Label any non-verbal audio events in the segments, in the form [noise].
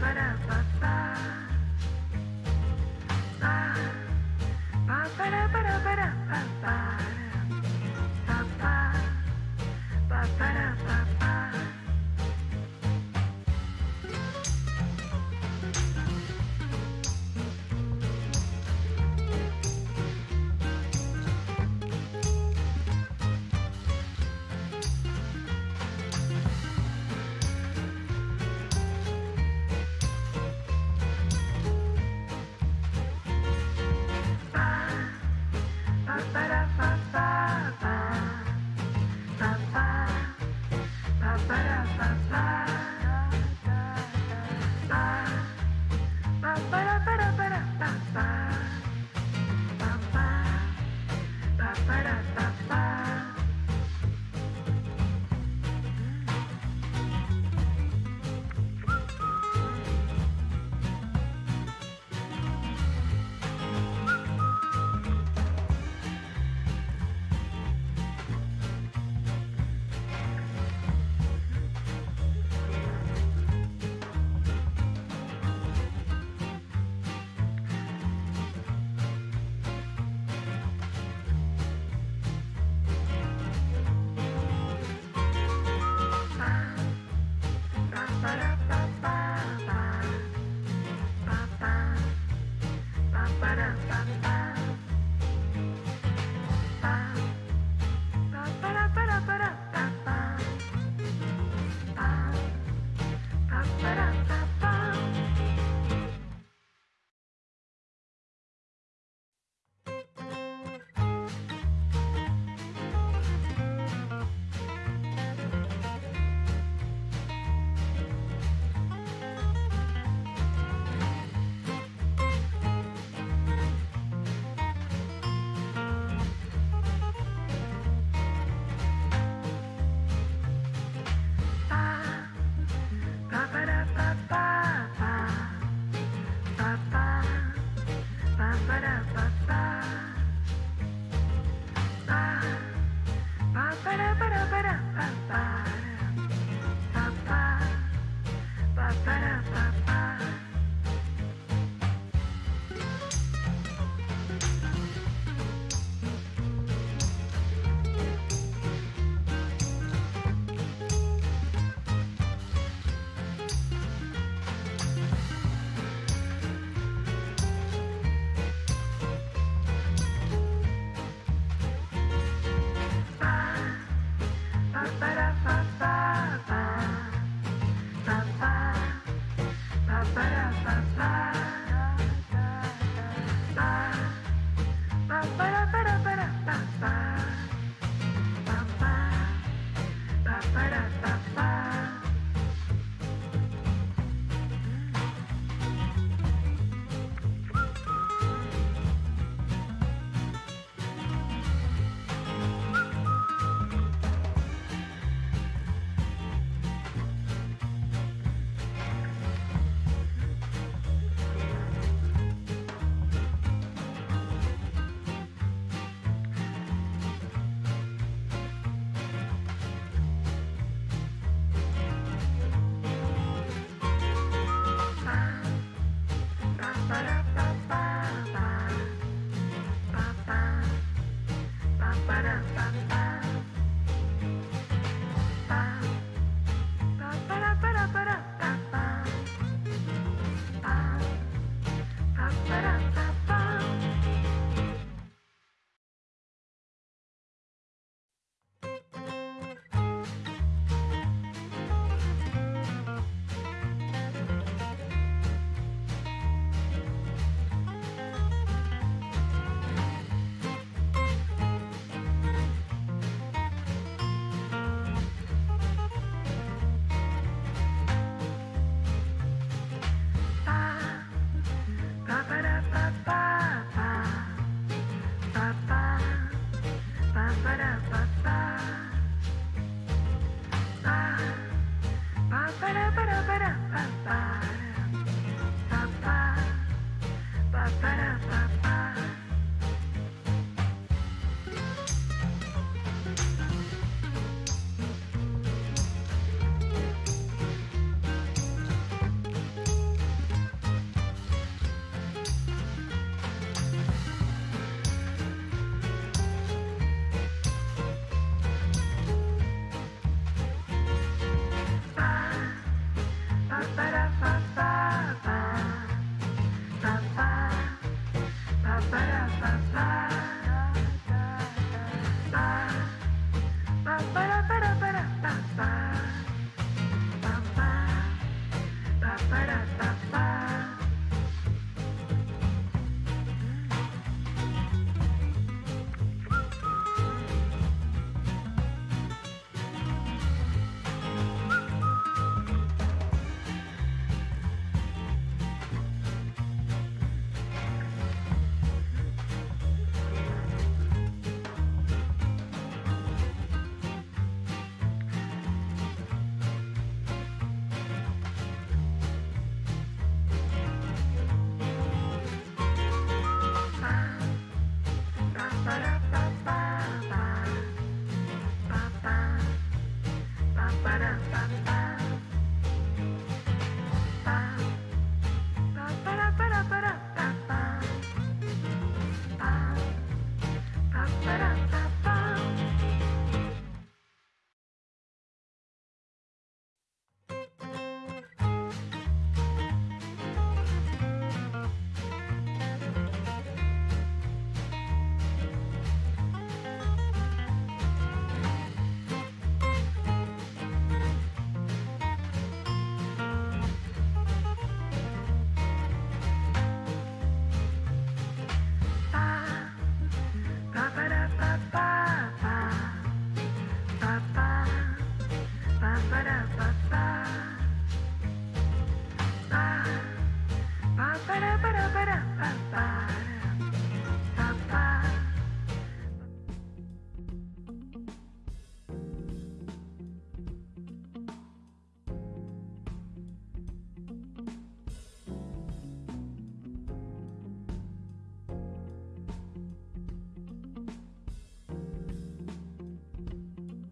ba da ba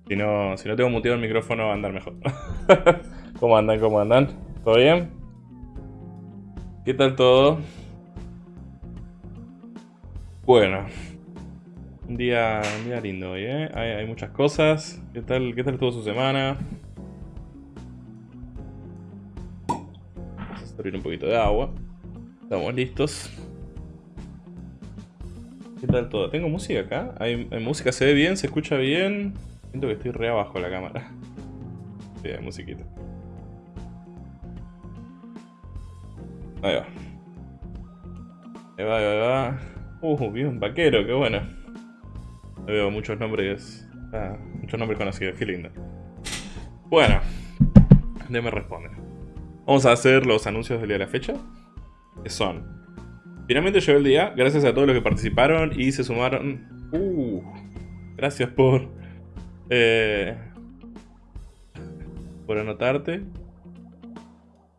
Si no, si no tengo muteado el micrófono va a andar mejor. [laughs] ¿Cómo andan? ¿Cómo andan? ¿Todo bien? ¿Qué tal todo? Bueno. Un día, un día lindo hoy, ¿eh? Hay, muchas cosas. ¿Qué tal, ¿Qué tal su semana? Vamos a servir un poquito de agua. Estamos listos. ¿Qué tal todo? ¿Tengo música acá? ¿Hay, hay música? ¿Se ve bien? ¿Se escucha bien? Siento que estoy re abajo la cámara. Sí, hay musiquita. Ahí va. Ahí va, ahí va. Uh, bien, vaquero, qué bueno. Veo muchos nombres. Ah, muchos nombres conocidos, qué lindo. Bueno, me responde. Vamos a hacer los anuncios del día de la fecha. Que son. Finalmente llegó el día, gracias a todos los que participaron y se sumaron. Uh, gracias por. Eh, por anotarte.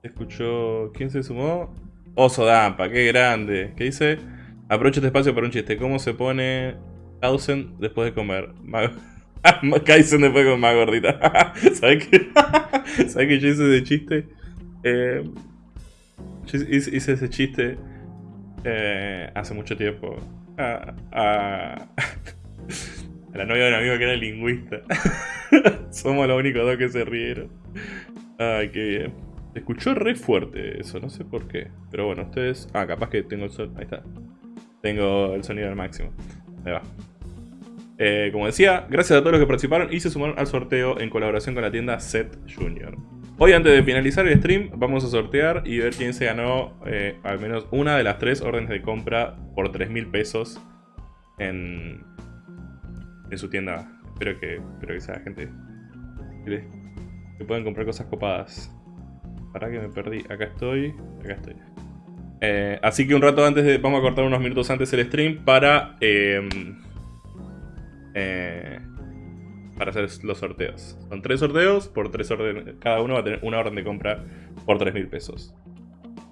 Escuchó. ¿Quién se sumó? Oso Dampa, qué grande. ¿Qué dice? Aprovecho este espacio para un chiste. ¿Cómo se pone Kaizen después de comer? [laughs] Kaizen después de comer más gordita. [laughs] ¿Sabes qué? [laughs] ¿Sabes que yo hice ese chiste? Eh, hice, ese chiste eh, hace mucho tiempo. A, a, la novia de un amigo que era lingüista. [laughs] Somos los únicos dos que se rieron. Ay, qué bien. Se escuchó re fuerte eso, no sé por qué. Pero bueno, ustedes... Ah, capaz que tengo el sonido... Ahí está. Tengo el sonido al máximo. Ahí va. Eh, como decía, gracias a todos los que participaron y se sumaron al sorteo en colaboración con la tienda Set Junior. Hoy antes de finalizar el stream vamos a sortear y ver quién se ganó eh, al menos una de las tres órdenes de compra por 3 mil pesos en, en su tienda. Espero que, espero que sea gente que, puedan comprar cosas copadas. Para que me perdí. Acá estoy. Acá estoy. Eh, así que un rato antes de... Vamos a cortar unos minutos antes el stream para... Eh, eh, para hacer los sorteos. Son tres sorteos por tres órdenes. Cada uno va a tener una orden de compra por 3 mil pesos.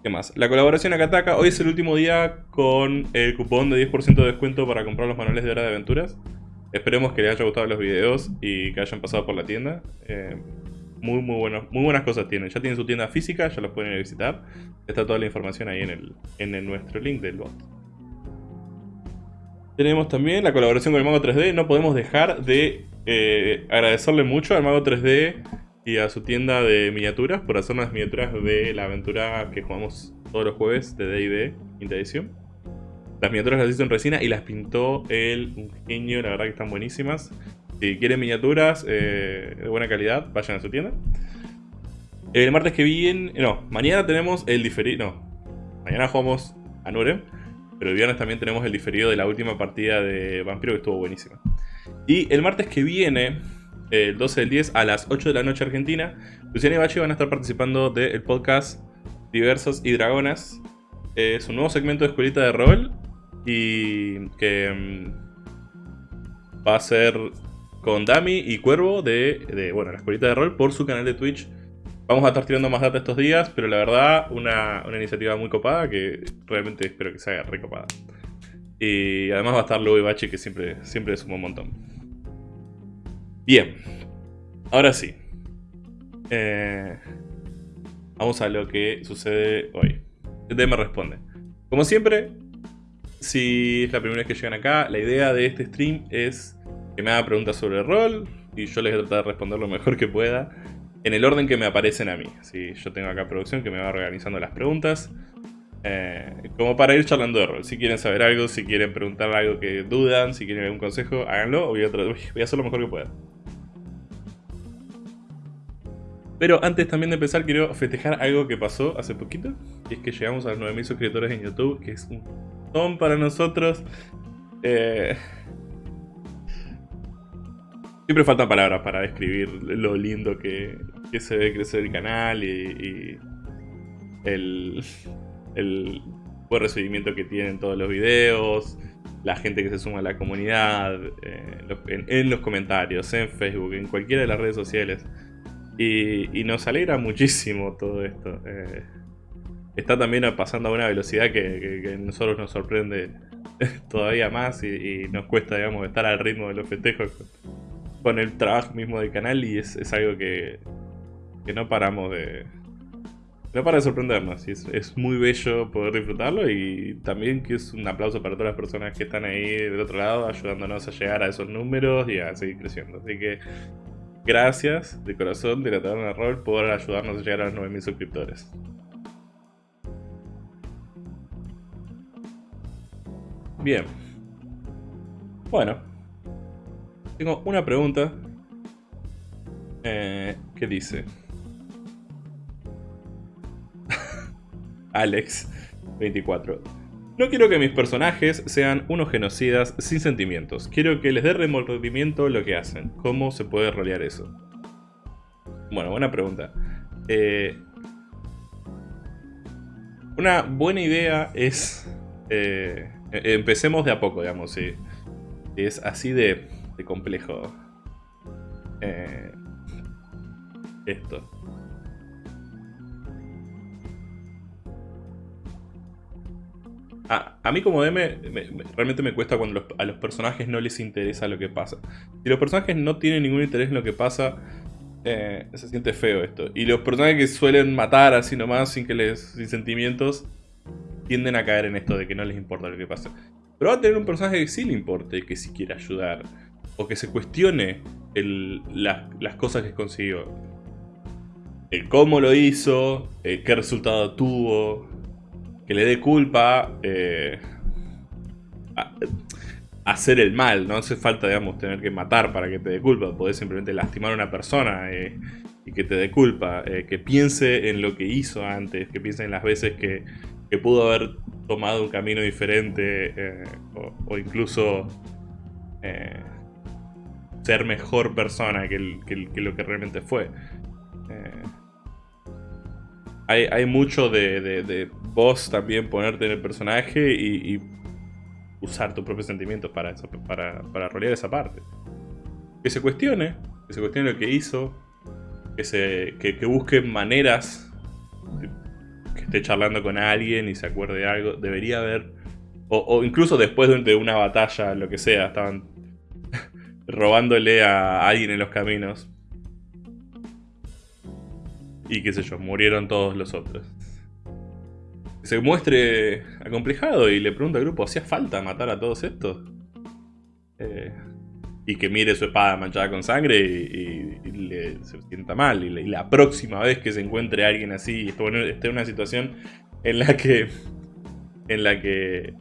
¿Qué más? La colaboración Akataka. Hoy es el último día con el cupón de 10% de descuento para comprar los manuales de hora de aventuras. Esperemos que les haya gustado los videos y que hayan pasado por la tienda. muy, muy, muy buenas cosas tienen. Ya tienen su tienda física, ya los pueden ir a visitar. Está toda la información ahí en, el, en nuestro link del bot. Tenemos también la colaboración con el Mago 3D. No podemos dejar de eh, agradecerle mucho al Mago 3D y a su tienda de miniaturas por hacer unas miniaturas de la aventura que jugamos todos los jueves de D&D edición. Las miniaturas las hizo en resina y las pintó él, un genio, la verdad que están buenísimas. Si quieren miniaturas eh, de buena calidad, vayan a su tienda. El martes que viene, no, mañana tenemos el diferido, no, mañana jugamos a Nurem. Pero el viernes también tenemos el diferido de la última partida de Vampiro que estuvo buenísima. Y el martes que viene, el 12 del 10 a las 8 de la noche Argentina, Luciana y Bachi van a estar participando del podcast Diversos y Dragonas. Es un nuevo segmento de escuelita de rol y que mm, va a ser con Dami y Cuervo de, bueno, la escuelita de rol por su canal de Twitch Vamos a estar tirando más data estos días, pero la verdad, una, iniciativa muy copada que realmente espero que se haga recopada. Y además va a estar Lugo y Bachi, que siempre, siempre suma un montón. Bien, ahora sí. Eh, vamos a lo que sucede hoy. El me responde. Como siempre, si es la primera vez que llegan acá, la idea de este stream es que me haga preguntas sobre el rol y yo les voy a tratar de responder lo mejor que pueda en el orden que me aparecen a mí. Si yo tengo acá producción que me va organizando las preguntas. Eh, como para ir charlando de rol. Si quieren saber algo, si quieren preguntar algo que dudan, si quieren algún consejo, háganlo. Voy a, voy a hacer lo mejor que pueda. Pero antes también de empezar quiero festejar algo que pasó hace poquito. Y es que llegamos a los 9000 suscriptores en YouTube, que es un ton para nosotros. Eh, Siempre faltan palabras para describir lo lindo que, se ve crecer el canal y, el, buen recibimiento que tienen todos los videos, la gente que se suma a la comunidad, eh, en, los comentarios, en Facebook, en cualquiera de las redes sociales. Y, nos alegra muchísimo todo esto. Eh, está también pasando a una velocidad que, a nosotros nos sorprende [laughs] todavía más y, nos cuesta, digamos, estar al ritmo de los festejos con el trabajo mismo del canal y es, algo que, que no paramos de... No para de sorprendernos, es, muy bello poder disfrutarlo y también que es un aplauso para todas las personas que están ahí del otro lado ayudándonos a llegar a esos números y a seguir creciendo. Así que gracias de corazón de la Taberna Roll por ayudarnos a llegar a los 9000 suscriptores. Bien. Bueno. Tengo una pregunta. Eh, ¿Qué dice? [laughs] Alex, 24. No quiero que mis personajes sean unos genocidas sin sentimientos. Quiero que les dé remordimiento lo que hacen. ¿Cómo se puede rolear eso? Bueno, buena pregunta. Eh, una buena idea es... Eh, empecemos de a poco, digamos, sí. Es así de, complejo. Eh, esto. A, mí como DM realmente me cuesta cuando a los personajes no les interesa lo que pasa. Si los personajes no tienen ningún interés en lo que pasa, eh, se siente feo esto. Y los personajes que suelen matar así nomás sin que les sin sentimientos, tienden a caer en esto de que no les importa lo que pasa. Pero va a tener un personaje que sí le importe, que sí quiera ayudar, o que se cuestione las cosas que consiguió. El cómo lo hizo, qué resultado tuvo, que le dé culpa eh, a, hacer el mal. No hace falta, digamos, tener que matar para que te dé culpa. Podés simplemente lastimar a una persona eh, y que te dé culpa. Eh, que piense en lo que hizo antes, que piense en las veces que que pudo haber tomado un camino diferente eh, o, incluso eh, ser mejor persona que, lo que realmente fue. Eh, hay, mucho de, vos también ponerte en el personaje y, usar tus propios sentimientos para, para, para rolear esa parte. Que se cuestione, que se cuestione lo que hizo, que, se, que busque maneras esté charlando con alguien y se acuerde de algo. Debería haber. O, incluso después de una batalla, lo que sea, estaban [laughs] robándole a alguien en los caminos. Y qué sé yo, murieron todos los otros. Se muestre acomplejado y le pregunta al grupo, ¿hacía falta matar a todos estos? Eh, y que mire su espada manchada con sangre y, le, se sienta mal. Y, la próxima vez que se encuentre alguien así y esté en una situación en la que en la que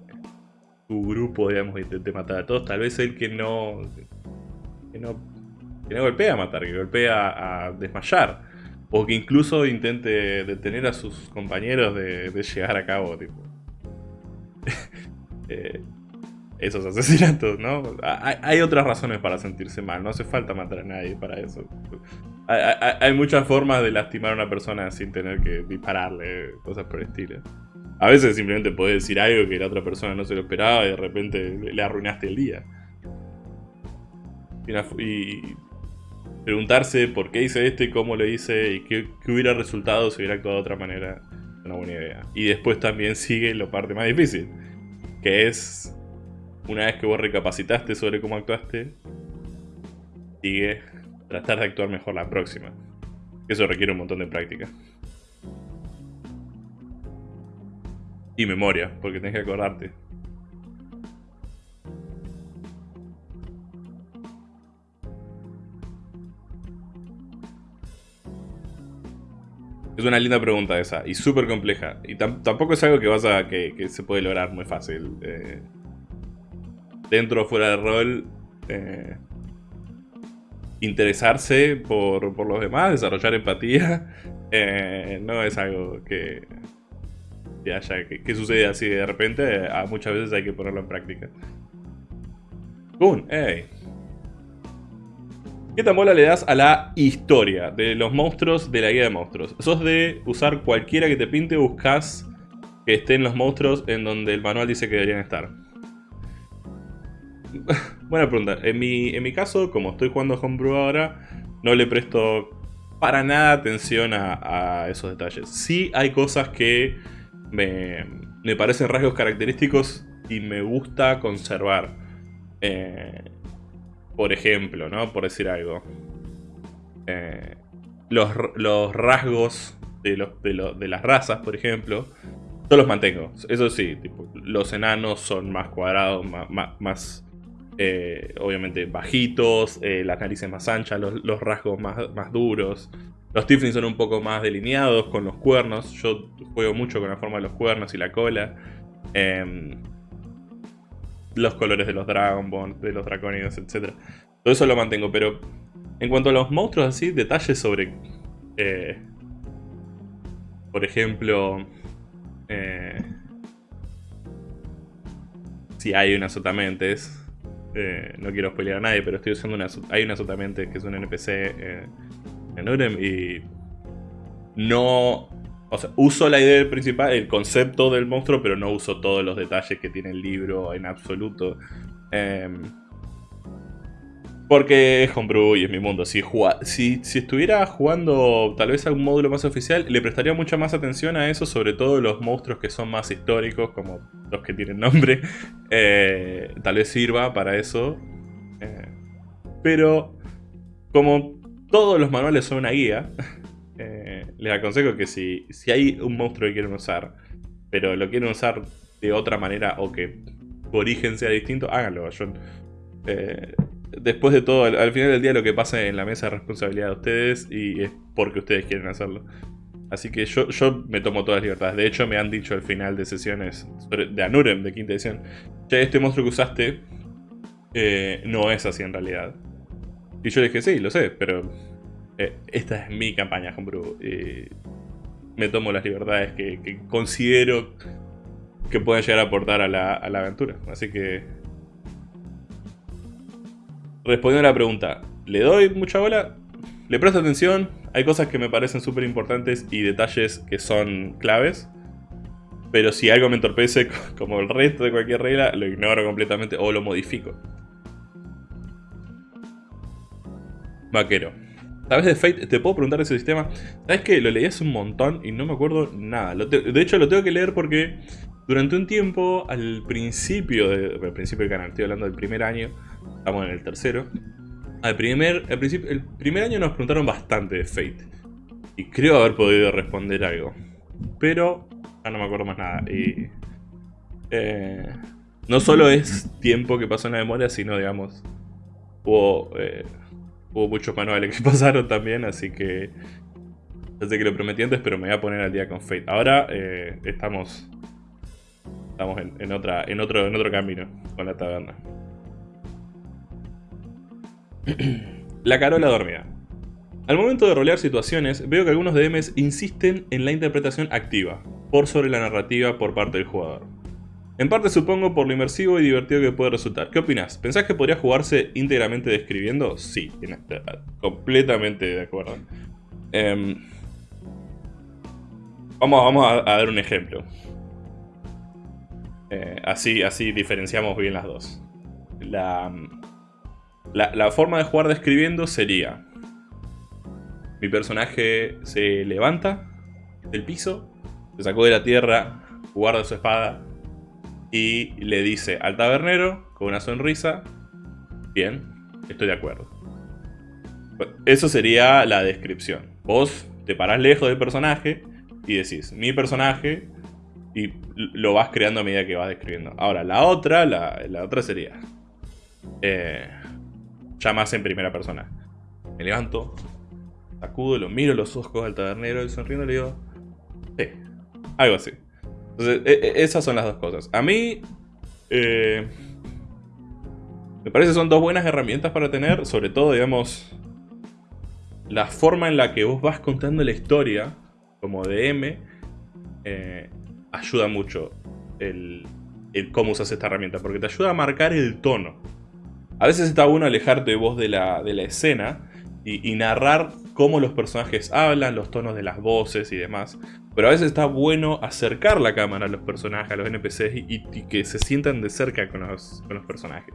tu grupo, digamos, intente matar a todos, tal vez el que no que no, que no golpea a matar, que golpea a desmayar. O que incluso intente detener a sus compañeros de, llegar a cabo, tipo. [laughs] eh, esos asesinatos, ¿no? Hay, otras razones para sentirse mal, no hace falta matar a nadie para eso. Hay, muchas formas de lastimar a una persona sin tener que dispararle, cosas por el estilo. A veces simplemente podés decir algo que la otra persona no se lo esperaba y de repente le arruinaste el día. Y, preguntarse por qué hice esto y cómo lo hice y qué, hubiera resultado si hubiera actuado de otra manera es una buena idea. Y después también sigue la parte más difícil, que es una vez que vos recapacitaste sobre cómo actuaste, sigue tratar de actuar mejor la próxima. Eso requiere un montón de práctica. Y memoria, porque tenés que acordarte. Es una linda pregunta esa, y súper compleja. Y tampoco es algo que vas a que, se puede lograr muy fácil. Eh, dentro o fuera de rol, eh, interesarse por, los demás, desarrollar empatía, [laughs] eh, no es algo que, que haya que, sucede así de repente, muchas veces hay que ponerlo en práctica. ¡Boom! ¡Ey! ¿Qué tan bola le das a la historia de los monstruos de la guía de monstruos? ¿Sos de usar cualquiera que te pinte buscas que estén los monstruos en donde el manual dice que deberían estar? [laughs] Buena pregunta. En mi, en mi caso, como estoy jugando Homebrew ahora, no le presto para nada atención a, esos detalles. Sí hay cosas que me, me, parecen rasgos característicos y me gusta conservar. Eh, por ejemplo, ¿no? Por decir algo. Eh, los, los, rasgos de, los, de, las razas, por ejemplo, yo los mantengo. Eso sí, los enanos son más cuadrados, más, eh, obviamente bajitos, eh, las narices más anchas, los, rasgos más, más duros. Los Tieflings son un poco más delineados con los cuernos. Yo juego mucho con la forma de los cuernos y la cola. Em, los colores de los Dragon de los Draconidos, etc. Todo eso lo mantengo, pero en cuanto a los monstruos así, detalles sobre... Eh, por ejemplo... Eh, si hay unas sotamentes. Eh, no quiero spoilear a nadie, pero estoy usando una... Hay una sotamentes que es un NPC en Urem y... No o sea, uso la idea principal, el concepto del monstruo, pero no uso todos los detalles que tiene el libro en absoluto. Em, porque es homebrew y es mi mundo. Si, si, estuviera jugando tal vez a un módulo más oficial, le prestaría mucha más atención a eso, sobre todo los monstruos que son más históricos, como los que tienen nombre. [laughs] Eh, tal vez sirva para eso. Eh, pero como todos los manuales son una guía, [laughs] eh, les aconsejo que si, si hay un monstruo que quieren usar, pero lo quieren usar de otra manera o que su origen sea distinto, háganlo. Eh, después de todo, al, final del día lo que pasa en la mesa es responsabilidad de ustedes y es porque ustedes quieren hacerlo. Así que yo, yo me tomo todas las libertades. De hecho, me han dicho al final de sesiones de Anurem, de quinta edición, che, este monstruo que usaste eh, no es así en realidad. Y yo le dije, sí, lo sé, pero eh, esta es mi campaña Homebrew. me tomo las libertades que, considero que pueden llegar a aportar a la, aventura. Así que... Respondiendo a la pregunta, ¿le doy mucha bola? Le presto atención, hay cosas que me parecen súper importantes y detalles que son claves. Pero si algo me entorpece, [laughs] como el resto de cualquier regla, lo ignoro completamente o lo modifico. Vaquero. ¿Sabes de Fate? Te puedo preguntar ese sistema. ¿Sabes que lo leí hace un montón y no me acuerdo nada? de hecho, lo tengo que leer porque durante un tiempo, al principio, de, al principio del canal, estoy hablando del primer año, estamos en el tercero. Al primer, principio, el primer año nos preguntaron bastante de Fate. Y creo haber podido responder algo. Pero ya no me acuerdo más nada. Y, eh, no solo es tiempo que pasó en la memoria, sino, digamos, hubo... Eh, Hubo muchos manuales que [laughs] pasaron también, así que... Ya sé que lo prometí antes, pero me voy a poner al día con Fate. Ahora eh, estamos... Estamos en, otra, en, otro, en otro camino con la taberna. [clears throat] la Carola dormida. Al momento de rolear situaciones, veo que algunos DMs insisten en la interpretación activa, por sobre la narrativa por parte del jugador. En parte supongo por lo inmersivo y divertido que puede resultar. ¿Qué opinas? ¿Pensás que podría jugarse íntegramente describiendo? Sí, completamente de acuerdo. Em, vamos, vamos a, dar un ejemplo. Eh, así, así diferenciamos bien las dos. La, la, forma de jugar describiendo sería... Mi personaje se levanta del piso, se sacó de la tierra, guarda su espada, y le dice al tabernero con una sonrisa, bien, estoy de acuerdo. Eso sería la descripción. Vos te parás lejos del personaje y decís, mi personaje, y lo vas creando a medida que vas describiendo. Ahora, la otra, la, otra sería, eh, ya más en primera persona. Me levanto, sacudo, lo miro los ojos al tabernero y sonriendo le digo, sí, algo así. Entonces, e, e, esas son las dos cosas. A mí, eh, me parece que son dos buenas herramientas para tener, sobre todo, digamos, la forma en la que vos vas contando la historia, como DM, eh, ayuda mucho el, cómo usas esta herramienta, porque te ayuda a marcar el tono. A veces está bueno alejarte vos de la, de la escena y, narrar cómo los personajes hablan, los tonos de las voces y demás. Pero a veces está bueno acercar la cámara a los personajes, a los NPCs y, que se sientan de cerca con los, personajes.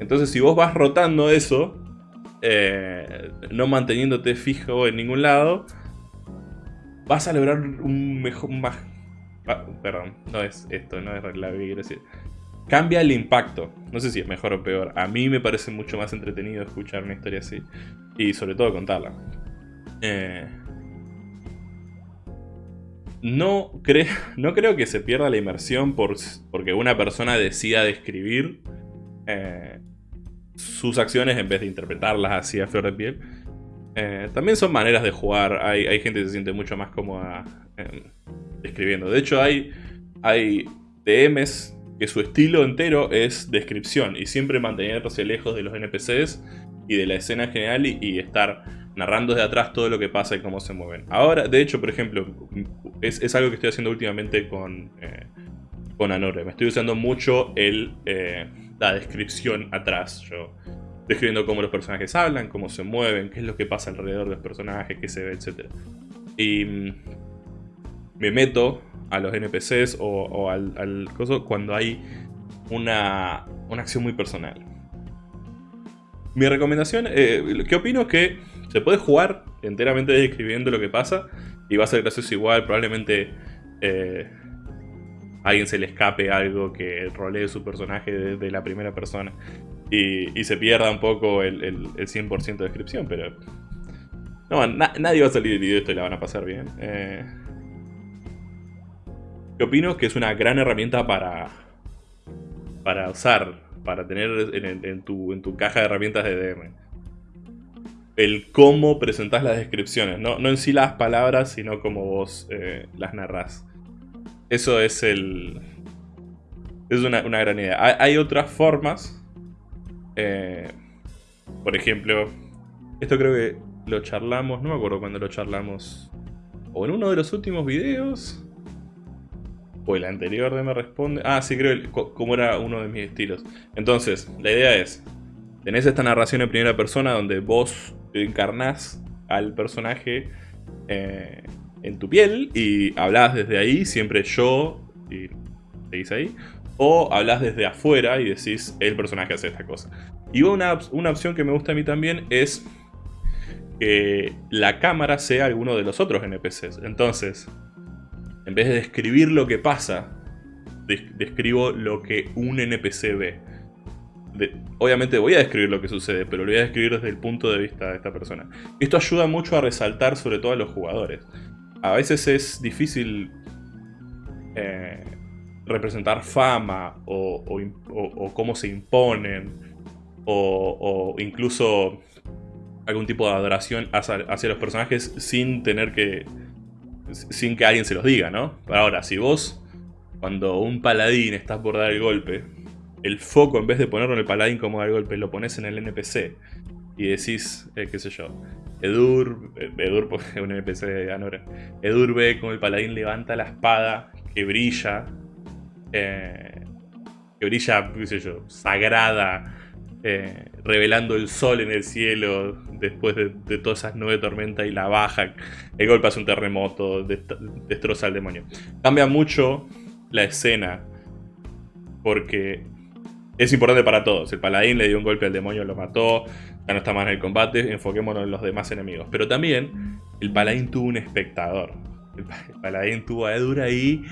Entonces si vos vas rotando eso, eh, no manteniéndote fijo en ningún lado, vas a lograr un mejor... Más, perdón, no es esto, no es la decir. Cambia el impacto. No sé si es mejor o peor. A mí me parece mucho más entretenido escuchar una historia así. Y sobre todo contarla. Eh, no, [laughs] no creo que se pierda la inmersión por, porque una persona decida describir eh, sus acciones en vez de interpretarlas así a flor de piel. Eh, también son maneras de jugar. Hay, gente que se siente mucho más cómoda describiendo. De hecho, hay, hay DMs que su estilo entero es descripción y siempre mantenerse lejos de los NPCs y de la escena general y, estar narrando desde atrás todo lo que pasa y cómo se mueven. Ahora, de hecho, por ejemplo, es, algo que estoy haciendo últimamente con, eh, con Anore. Me estoy usando mucho el, eh, la descripción atrás. Yo describiendo cómo los personajes hablan, cómo se mueven, qué es lo que pasa alrededor de los personajes, qué se ve, etc. Y mm, me meto a los NPCs o, al, al, coso cuando hay una, una, acción muy personal. Mi recomendación, eh, ¿qué opino? Que se puede jugar enteramente describiendo lo que pasa y va a ser gracioso igual, probablemente eh, a alguien se le escape algo que rolee su personaje de, la primera persona y, se pierda un poco el, el, 100% de descripción, pero... No, nadie va a salir video esto y la van a pasar bien. Eh, ¿Qué opino? Que es una gran herramienta para, para usar, para tener en, tu, en tu caja de herramientas de DM. El cómo presentas las descripciones, no, no en sí las palabras, sino cómo vos eh, las narrás. Eso es el... Es una, gran idea. Hay, otras formas. Eh, por ejemplo, esto creo que lo charlamos, no me acuerdo cuándo lo charlamos. O en uno de los últimos videos. O el anterior de me responde. Ah, sí, creo como era uno de mis estilos. Entonces, la idea es. Tenés esta narración en primera persona donde vos encarnás al personaje eh, en tu piel y hablas desde ahí, siempre yo, y seguís ahí. O hablas desde afuera y decís, el personaje hace esta cosa. Y una, una opción que me gusta a mí también es que la cámara sea alguno de los otros NPCs. Entonces, en vez de describir lo que pasa, describo lo que un NPC ve. obviamente voy a describir lo que sucede, pero lo voy a describir desde el punto de vista de esta persona. Esto ayuda mucho a resaltar sobre todo a los jugadores. A veces es difícil eh, representar fama o, cómo se imponen o, incluso algún tipo de adoración hacia los personajes sin tener que sin que alguien se los diga, ¿no? Ahora, si vos, cuando un paladín está por dar el golpe, el foco en vez de ponerlo en el paladín como dar el golpe, lo pones en el NPC y decís, eh, qué sé yo, Edur, eh, Edur [laughs] es un NPC de Anora, Edur ve como el paladín levanta la espada que brilla, eh, que brilla, qué sé yo, sagrada, eh, revelando el sol en el cielo después de, todas esas nubes de y la baja. El golpe hace un terremoto, destroza al demonio. Cambia mucho la escena porque es importante para todos. El paladín le dio un golpe al demonio, lo mató, ya no está más en el combate, enfoquémonos en los demás enemigos. Pero también el paladín tuvo un espectador. El, paladín tuvo a Edur ahí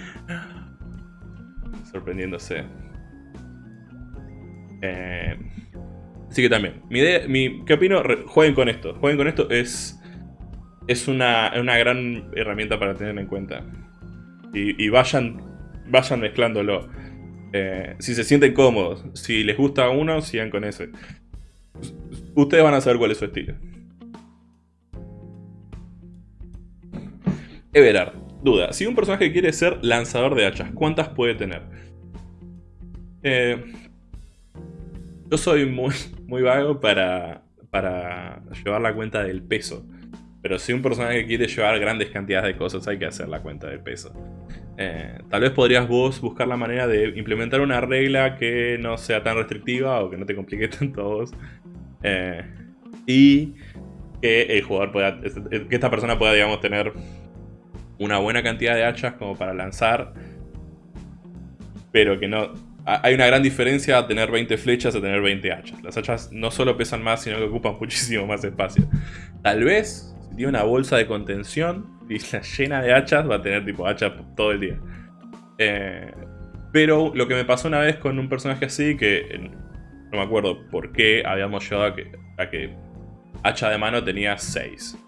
sorprendiéndose. Eh, Así que también, mi idea, mi, ¿qué opino? jueguen con esto. Jueguen con esto es, es una, gran herramienta para tener en cuenta. Y, vayan, vayan mezclándolo. Eh, si se sienten cómodos, si les gusta uno, sigan con ese. Ustedes van a saber cuál es su estilo. Everard, duda. Si un personaje quiere ser lanzador de hachas, ¿cuántas puede tener? Eh, yo soy muy, muy vago para, para llevar la cuenta del peso. Pero si un personaje quiere llevar grandes cantidades de cosas, hay que hacer la cuenta del peso. Eh, tal vez podrías vos buscar la manera de implementar una regla que no sea tan restrictiva o que no te complique [laughs] tanto vos. Eh, y que el jugador pueda, que esta persona pueda, digamos, tener una buena cantidad de hachas como para lanzar, pero que no hay una gran diferencia a tener 20 flechas a tener 20 hachas. Las hachas no solo pesan más, sino que ocupan [laughs] muchísimo más espacio. Tal vez, si tiene una bolsa de contención y la llena de hachas, va a tener tipo hachas todo el día. Eh, Pero lo que me pasó una vez con un personaje así, que no me acuerdo por qué habíamos llegado a que, a que hacha de mano tenía 6.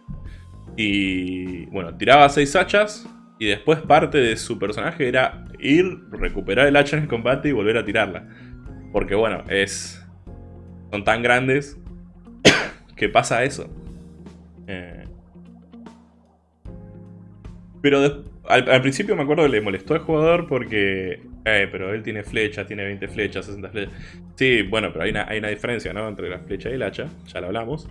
Y bueno, tiraba 6 hachas y después parte de su personaje era ir, recuperar el hacha en el combate y volver a tirarla. Porque bueno, es... Son tan grandes [coughs] que pasa eso. Eh, pero al, principio me acuerdo que le molestó al jugador porque... Eh, pero él tiene flechas, tiene 20 flechas, 60 flechas. Sí, bueno, pero hay una, hay una diferencia, ¿no? Entre la flecha y el hacha, ya lo hablamos.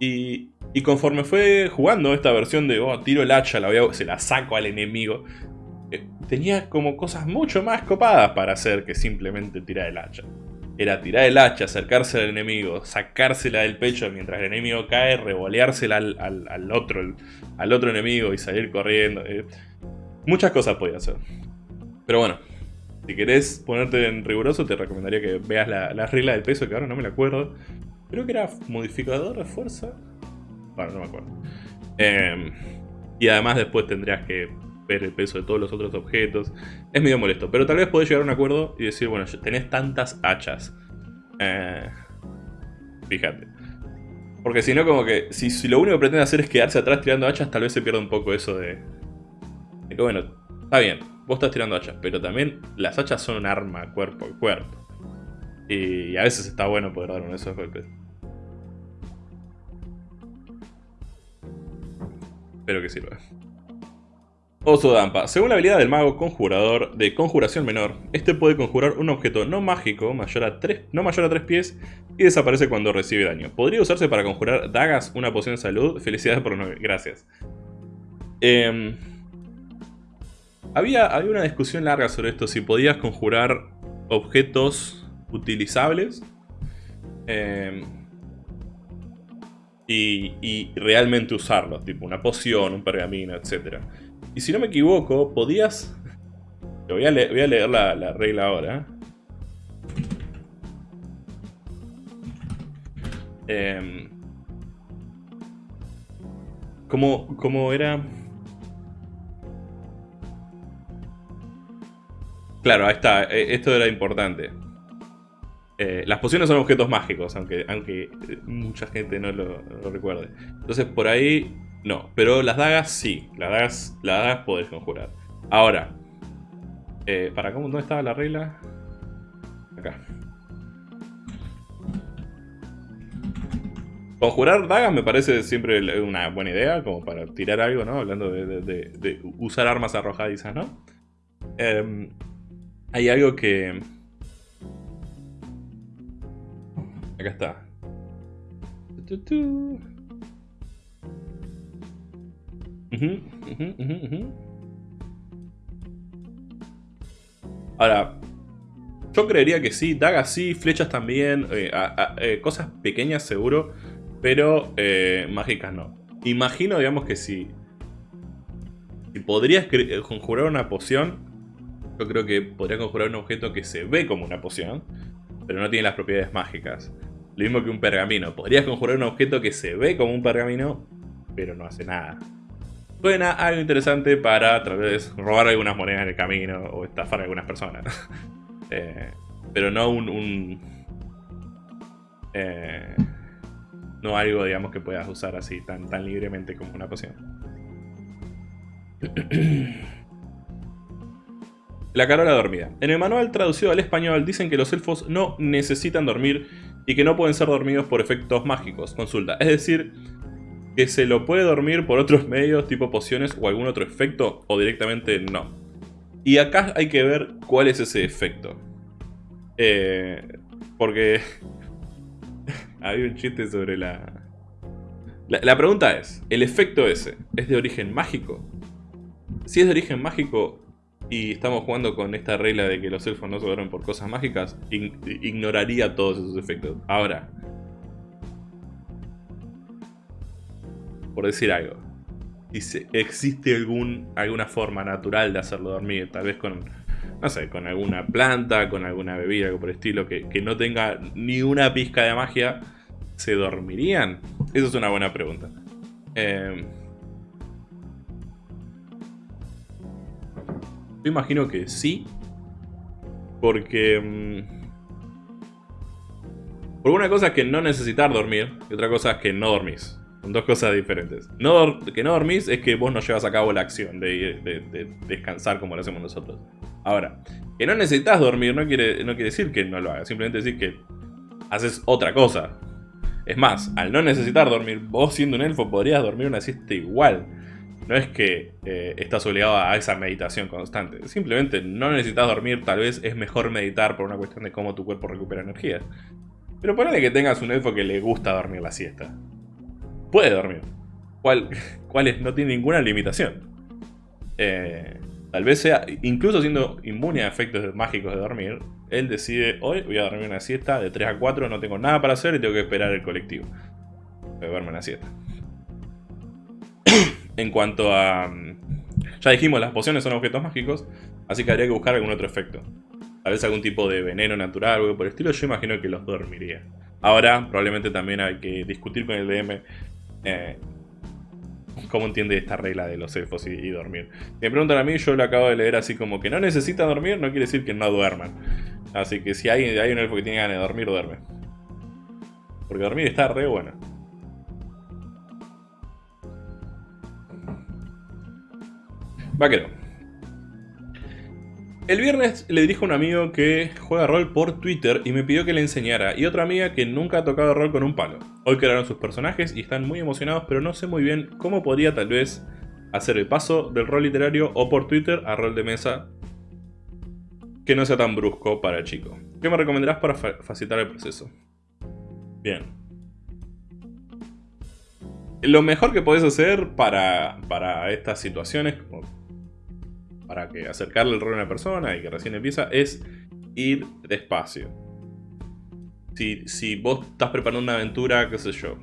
Y, y conforme fue jugando esta versión de, oh, tiro el hacha, la voy se la saco al enemigo, eh, tenía como cosas mucho más copadas para hacer que simplemente tirar el hacha. Era tirar el hacha, acercarse al enemigo, sacársela del pecho mientras el enemigo cae, revoleársela al, otro, al otro enemigo y salir corriendo. Eh. Muchas cosas podía hacer. Pero bueno, si querés ponerte en riguroso, te recomendaría que veas la, la regla del peso, que ahora no me la acuerdo. Creo que era modificador de fuerza. Bueno, no me acuerdo. Em, y además después tendrías que ver el peso de todos los otros objetos. Es medio molesto, pero tal vez podés llegar a un acuerdo y decir, bueno, tenés tantas hachas. Eh, fíjate. Porque si no, como que, si, lo único que pretende hacer es quedarse atrás tirando hachas, tal vez se pierda un poco eso de... De que, bueno, está bien, vos estás tirando hachas, pero también las hachas son un arma cuerpo a cuerpo. Y a veces está bueno poder dar uno de esos golpes. Espero que sirva. Oso Dampa. Según la habilidad del mago conjurador de conjuración menor, este puede conjurar un objeto no mágico mayor a 3, no mayor a 3 pies y desaparece cuando recibe daño. Podría usarse para conjurar dagas, una poción de salud. [laughs] Felicidades por 9. Gracias. Em, había, había una discusión larga sobre esto, si podías conjurar objetos utilizables. Em, y, realmente usarlos, tipo una poción, un pergamino, etc. Y si no me equivoco, podías... Voy a, leer la, regla ahora. Eh, ¿cómo, era? Claro, ahí está. E, esto era importante. Eh, las pociones son objetos mágicos, aunque, aunque mucha gente no lo, recuerde. Entonces por ahí no, pero las dagas sí, las dagas, las dagas podés conjurar. Ahora, eh, ¿para cómo? ¿Dónde estaba la regla? Acá. Conjurar dagas me parece siempre una buena idea, como para tirar algo, ¿no? Hablando de, usar armas arrojadizas, ¿no? Em, hay algo que Acá está. Ahora, yo creería que sí, dagas sí, flechas también, eh, eh, cosas pequeñas seguro, pero eh, mágicas no. Imagino, digamos que si, si podrías conjurar una poción, yo creo que podría conjurar un objeto que se ve como una poción, pero no tiene las propiedades mágicas. Lo mismo que un pergamino. Podrías conjurar un objeto que se ve como un pergamino, pero no hace nada. Suena algo interesante para tal vez robar algunas monedas en el camino o estafar a algunas personas. [laughs] Eh, pero no un... Eh, no algo, digamos, que puedas usar así tan, tan libremente como una poción. [clears throat] La carola dormida. En el manual traducido al español dicen que los elfos no necesitan dormir y que no pueden ser dormidos por efectos mágicos. Consulta. Es decir, que se lo puede dormir por otros medios tipo pociones o algún otro efecto o directamente no. Y acá hay que ver cuál es ese efecto. Eh, porque [laughs] hay un chiste sobre la... la... La pregunta es, ¿el efecto ese es de origen mágico? Si es de origen mágico, y estamos jugando con esta regla de que los elfos no se duermen por cosas mágicas, ignoraría todos esos efectos. Ahora, por decir algo, si existe algún, alguna forma natural de hacerlo dormir, tal vez con, no sé, con alguna planta, con alguna bebida, algo por el estilo, que, no tenga ni una pizca de magia, ¿se dormirían? Esa es una buena pregunta. Eh, Yo imagino que sí, Porque... mm, Porque una cosa es que no necesitar dormir y otra cosa es que no dormís. Son dos cosas diferentes. Que no dormís es que vos no llevas a cabo la acción de descansar como lo hacemos nosotros. Ahora, que no necesitas dormir no quiere, no quiere decir que no lo hagas. Simplemente decir que haces otra cosa. Es más, al no necesitar dormir, vos siendo un elfo podrías dormir una siesta igual. No es que eh, estás obligado a esa meditación constante. Simplemente no necesitas dormir, tal vez es mejor meditar por una cuestión de cómo tu cuerpo recupera energía. Pero ponele que tengas un elfo que le gusta dormir la siesta. Puede dormir. ¿Cuál, [laughs] cuál es? No tiene ninguna limitación. Eh, tal vez sea, incluso siendo inmune a efectos mágicos de dormir, él decide, hoy voy a dormir una siesta de 3 a 4, no tengo nada para hacer y tengo que esperar el colectivo. Voy a verme una siesta. En cuanto a... mm, Ya dijimos, las pociones son objetos mágicos, así que habría que buscar algún otro efecto. Tal vez algún tipo de veneno natural o algo por el estilo, yo imagino que los dormiría. Ahora, probablemente también hay que discutir con el DM eh, cómo entiende esta regla de los elfos y, dormir. Si me preguntan a mí, yo lo acabo de leer así como que no necesita dormir, no quiere decir que no duerman. Así que si hay, hay un elfo que tiene ganas de dormir, duerme. Porque dormir está re bueno. Vaquero. El viernes le dije a un amigo que juega rol por Twitter y me pidió que le enseñara, y otra amiga que nunca ha tocado rol con un palo. Hoy crearon sus personajes y están muy emocionados, pero no sé muy bien cómo podría tal vez hacer el paso del rol literario o por Twitter a rol de mesa que no sea tan brusco para el chico. ¿Qué me recomendarás para fa- facilitar el proceso? Bien. Lo mejor que podés hacer para, para estas situaciones, para que acercarle el rol a una persona y que recién empieza, es ir despacio. Si, si vos estás preparando una aventura, qué sé yo,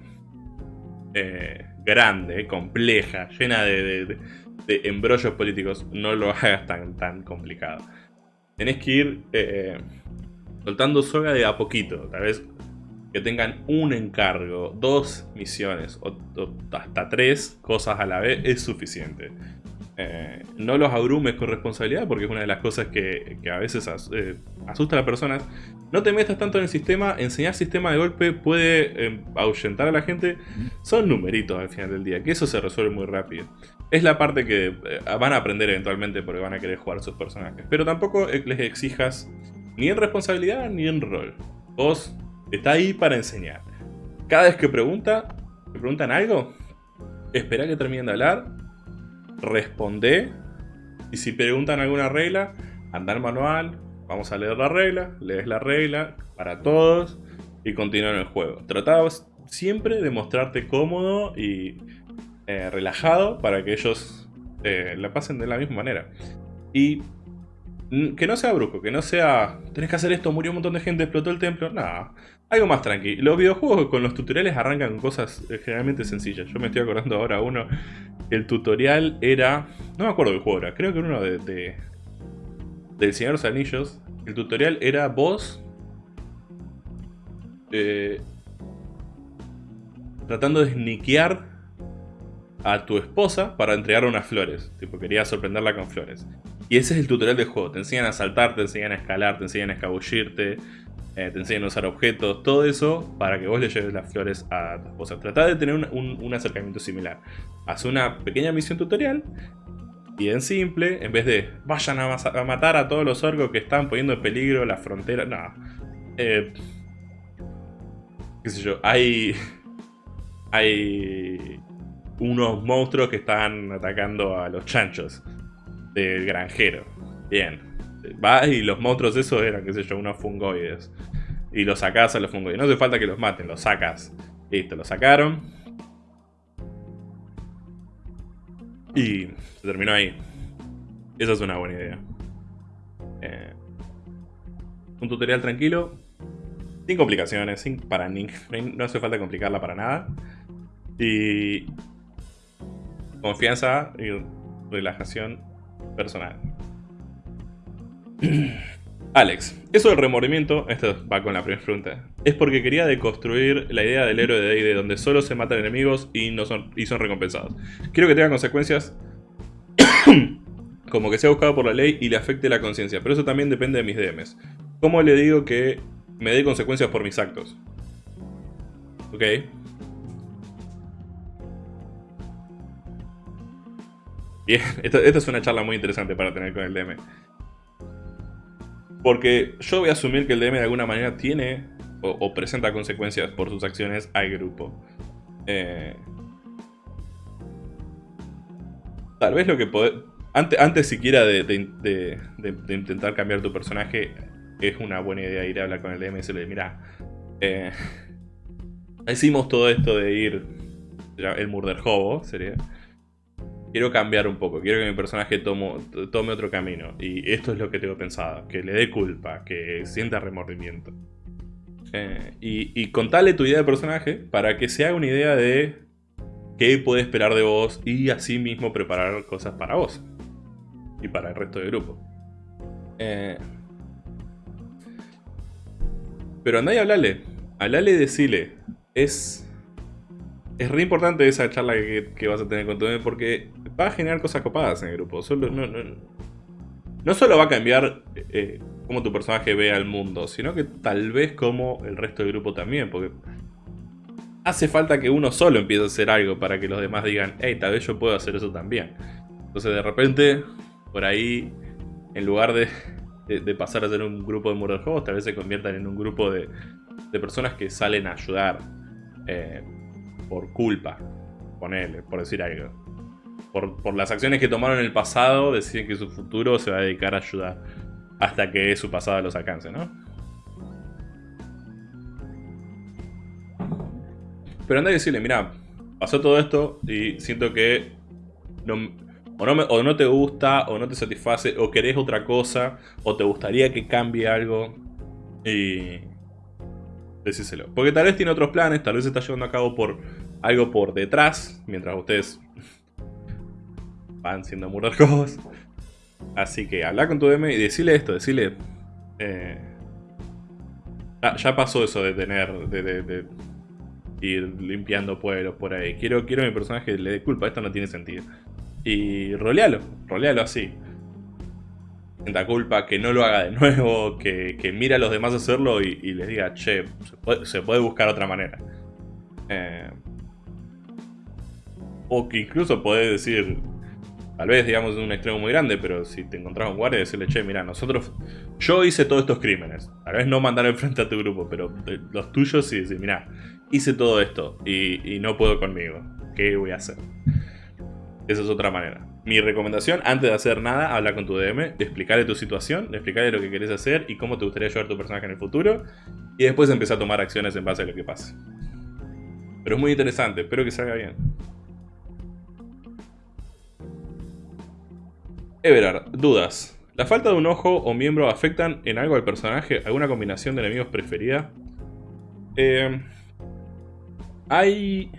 eh, grande, compleja, llena de, de- embrollos políticos, no lo [laughs] hagas tan, tan complicado. Tenés que ir eh, soltando soga de a poquito, tal vez que tengan un encargo, dos misiones o hasta tres cosas a la vez es suficiente. Eh, no los abrumes con responsabilidad porque es una de las cosas que, que a veces eh, asusta a las personas. No te metas tanto en el sistema, enseñar sistema de golpe puede eh, ahuyentar a la gente. Son numeritos al final del día, que eso se resuelve muy rápido. Es la parte que eh, van a aprender eventualmente porque van a querer jugar sus personajes. Pero tampoco les exijas ni en responsabilidad ni en rol. Vos está ahí para enseñar. Cada vez que pregunta, te preguntan algo, espera que terminen de hablar, responde. Y si preguntan alguna regla, anda al manual, vamos a leer la regla, lees la regla para todos y continúa en el juego. Trata siempre de mostrarte cómodo y eh, relajado para que ellos eh, la pasen de la misma manera. Y mm, que no sea brusco, que no sea tenés que hacer esto, murió un montón de gente, explotó el templo. Nada, algo más tranqui. Los videojuegos con los tutoriales arrancan cosas eh, generalmente sencillas. Yo me estoy acordando ahora uno. El tutorial era. No me acuerdo del juego era, creo que era uno de. de- del Señor de los Anillos. El tutorial era vos. eh, tratando de sniquear a tu esposa para entregarle unas flores. Tipo, quería sorprenderla con flores. Y ese es el tutorial del juego. Te enseñan a saltar, te enseñan a escalar, te enseñan a escabullirte, eh, te enseñan a usar objetos, todo eso para que vos le lleves las flores a tu esposa. Trata de tener un, acercamiento similar. Haz una pequeña misión tutorial, bien simple, en vez de vayan a matar a todos los orcos que están poniendo en peligro la frontera. No. Eh, qué sé yo, hay. Hay unos monstruos que están atacando a los chanchos del granjero. Bien. Va y los monstruos esos eran, qué sé yo, unos fungoides. Y los sacás a los fungoides. No hace falta que los maten, los sacas. Listo, los sacaron. Y se terminó ahí. Esa es una buena idea. Eh, un tutorial tranquilo. Sin complicaciones, sin para ni- no hace falta complicarla para nada. Y confianza y relajación personal. [clears throat] Alex, eso del remordimiento, esto va con la primera pregunta, es porque quería deconstruir la idea del héroe de D&D donde solo se matan enemigos y, no son, y son recompensados. Quiero que tenga consecuencias [clears throat] como que sea buscado por la ley y le afecte la conciencia. Pero eso también depende de mis DMs. ¿Cómo le digo que me dé consecuencias por mis actos? Ok. Bien, [laughs] esta, es una charla muy interesante para tener con el DM. Porque yo voy a asumir que el DM de alguna manera tiene o, presenta consecuencias por sus acciones al grupo. Eh, tal vez lo que puede... Antes, antes siquiera de, intentar cambiar tu personaje, es una buena idea ir a hablar con el DM y decirle, mira, eh, [laughs] hicimos todo esto de ir, el murder hobo sería, quiero cambiar un poco, quiero que mi personaje tome otro camino. Y esto es lo que tengo pensado, que le dé culpa, que sienta remordimiento. Eh, y, y contale tu idea de personaje para que se haga una idea de qué puede esperar de vos y así mismo preparar cosas para vos y para el resto del grupo. Eh, pero andá y hablale. Hablale y decile. Es. Es re importante esa charla que, vas a tener con tu porque va a generar cosas copadas en el grupo. No solo va a cambiar eh, cómo tu personaje ve al mundo, sino que tal vez como el resto del grupo también. Porque hace falta que uno solo empiece a hacer algo para que los demás digan, hey, tal vez yo puedo hacer eso también. Entonces de repente, por ahí, en lugar de, pasar a ser un grupo de murder juegos, tal vez se conviertan en un grupo de, personas que salen a ayudar eh, por culpa, ponele, por decir algo. Por, las acciones que tomaron en el pasado, deciden que su futuro se va a dedicar a ayudar hasta que su pasado los alcance, ¿no? Pero anda a decirle, mira, pasó todo esto y siento que no, o, no o no te gusta, o no te satisface, o querés otra cosa, o te gustaría que cambie algo. Y decíselo. Porque tal vez tiene otros planes, tal vez está llevando a cabo por algo por detrás, mientras ustedes van siendo cosas. Así que habla con tu DM y decirle esto, decirle... Eh, ya pasó eso de tener... de, ir limpiando pueblos por ahí. Quiero, quiero que mi personaje le dé culpa, esto no tiene sentido. Y rolealo, rolealo así. Sienta culpa, que no lo haga de nuevo, que, que mire a los demás hacerlo y, les diga, che, se puede, buscar otra manera. Eh, o que incluso podés decir, tal vez digamos en un extremo muy grande, pero si te encontrás un guardia, decirle, che, mira, nosotros, yo hice todos estos crímenes. Tal vez no mandar enfrente a tu grupo, pero los tuyos sí, decir, mira, hice todo esto y, no puedo conmigo. ¿Qué voy a hacer? Esa es otra manera. Mi recomendación, antes de hacer nada, habla con tu DM, explicarle tu situación, explicarle lo que querés hacer y cómo te gustaría a tu personaje en el futuro. Y después empezar a tomar acciones en base a lo que pase. Pero es muy interesante, espero que salga bien. Everard, dudas. ¿La falta de un ojo o miembro afectan en algo al personaje? ¿Alguna combinación de enemigos preferida? Eh, hay...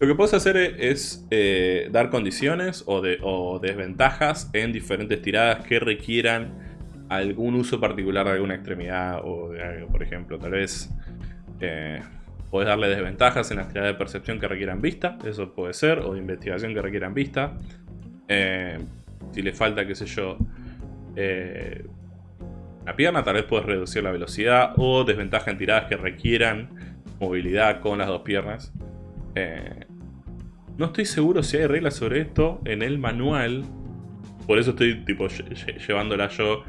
Lo que puedes hacer es eh, dar condiciones o, de, desventajas en diferentes tiradas que requieran algún uso particular de alguna extremidad o de algo, por ejemplo. Tal vez eh, puedes darle desventajas en las tiradas de percepción que requieran vista, eso puede ser, o de investigación que requieran vista. Eh, si le falta, qué sé yo, una pierna, tal vez puedes reducir la velocidad o desventaja en tiradas que requieran movilidad con las dos piernas. Eh, no estoy seguro si hay reglas sobre esto en el manual. Por eso estoy tipo llevándola yo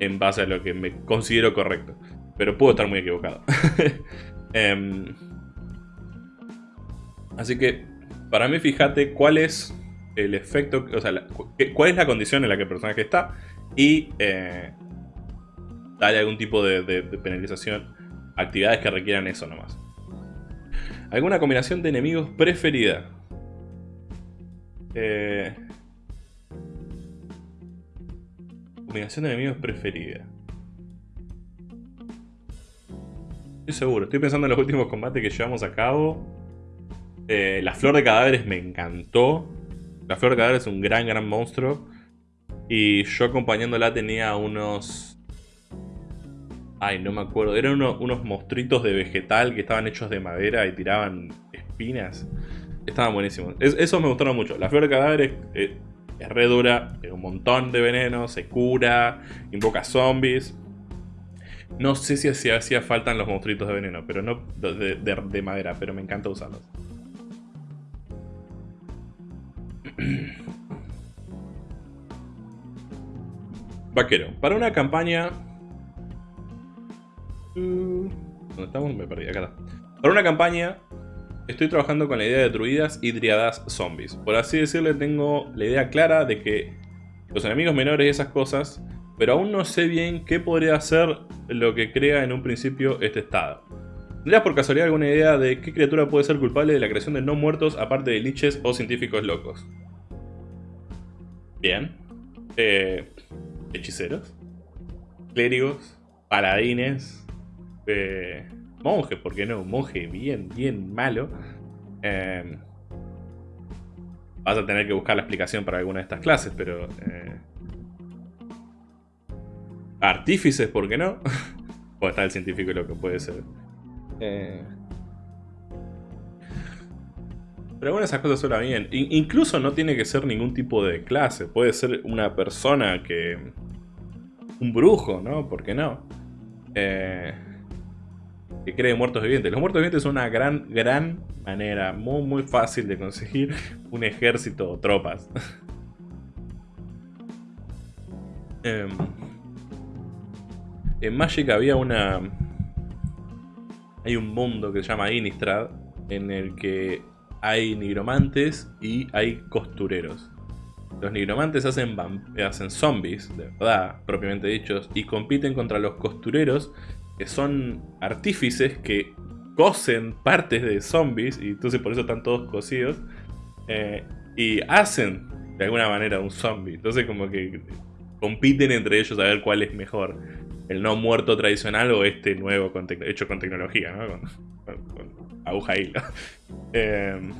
en base a lo que me considero correcto. Pero puedo estar muy equivocado. [laughs] Em, así que, para mí, fíjate cuál es el efecto, o sea, cuál es la condición en la que el personaje está y eh, dale algún tipo de penalización actividades que requieran eso nomás. ¿Alguna combinación de enemigos preferida? Eh... Combinación de enemigos preferida. Estoy seguro, estoy pensando en los últimos combates que llevamos a cabo. Eh, la flor de cadáveres me encantó. La flor de cadáveres es un gran, gran monstruo. Y yo acompañándola tenía unos Ay, no me acuerdo. Eran unos monstruitos de vegetal que estaban hechos de madera y tiraban espinas. Estaban buenísimos. Eso esos me gustaron mucho. La flor de cadáveres, eh, es re dura, tiene un montón de veneno, se cura, invoca zombies. No sé si hacía, hacía falta los monstruitos de veneno, pero no de madera, pero me encanta usarlos. [clears throat] Vaquero. Para una campaña... Uh, ¿Dónde estamos? Me perdí, acá Para una campaña estoy trabajando con la idea de druidas y driadas zombies. Por así decirle, tengo la idea clara de que los enemigos menores y esas cosas, pero aún no sé bien qué podría ser lo que crea en un principio este estado. ¿Tendrías por casualidad alguna idea de qué criatura puede ser culpable de la creación de no muertos aparte de liches o científicos locos? Bien. Eh, hechiceros, clérigos, paladines, eh, monjes, ¿por qué no? Monje bien, bien malo. Eh, vas a tener que buscar la explicación para alguna de estas clases, pero... Eh, artífices, ¿por qué no? [laughs] o está el científico lo que puede ser. Eh, pero bueno, esas cosas suenan bien. incluso no tiene que ser ningún tipo de clase. Puede ser una persona que... Un brujo, ¿no? ¿Por qué no? Eh, que cree muertos vivientes. Los muertos vivientes son una gran, gran manera, muy, muy fácil de conseguir [laughs] un ejército o tropas. [laughs] Em, en Magic había una... Hay un mundo que se llama Innistrad, en el que hay nigromantes y hay costureros. Los nigromantes hacen, hacen zombies, de verdad, propiamente dichos, y compiten contra los costureros, que son artífices que cosen partes de zombies, y entonces por eso están todos cosidos, eh, y hacen de alguna manera un zombie. Entonces como que compiten entre ellos a ver cuál es mejor. El no muerto tradicional o este nuevo hecho con tecnología, ¿no? aguja hilo. [laughs] Em,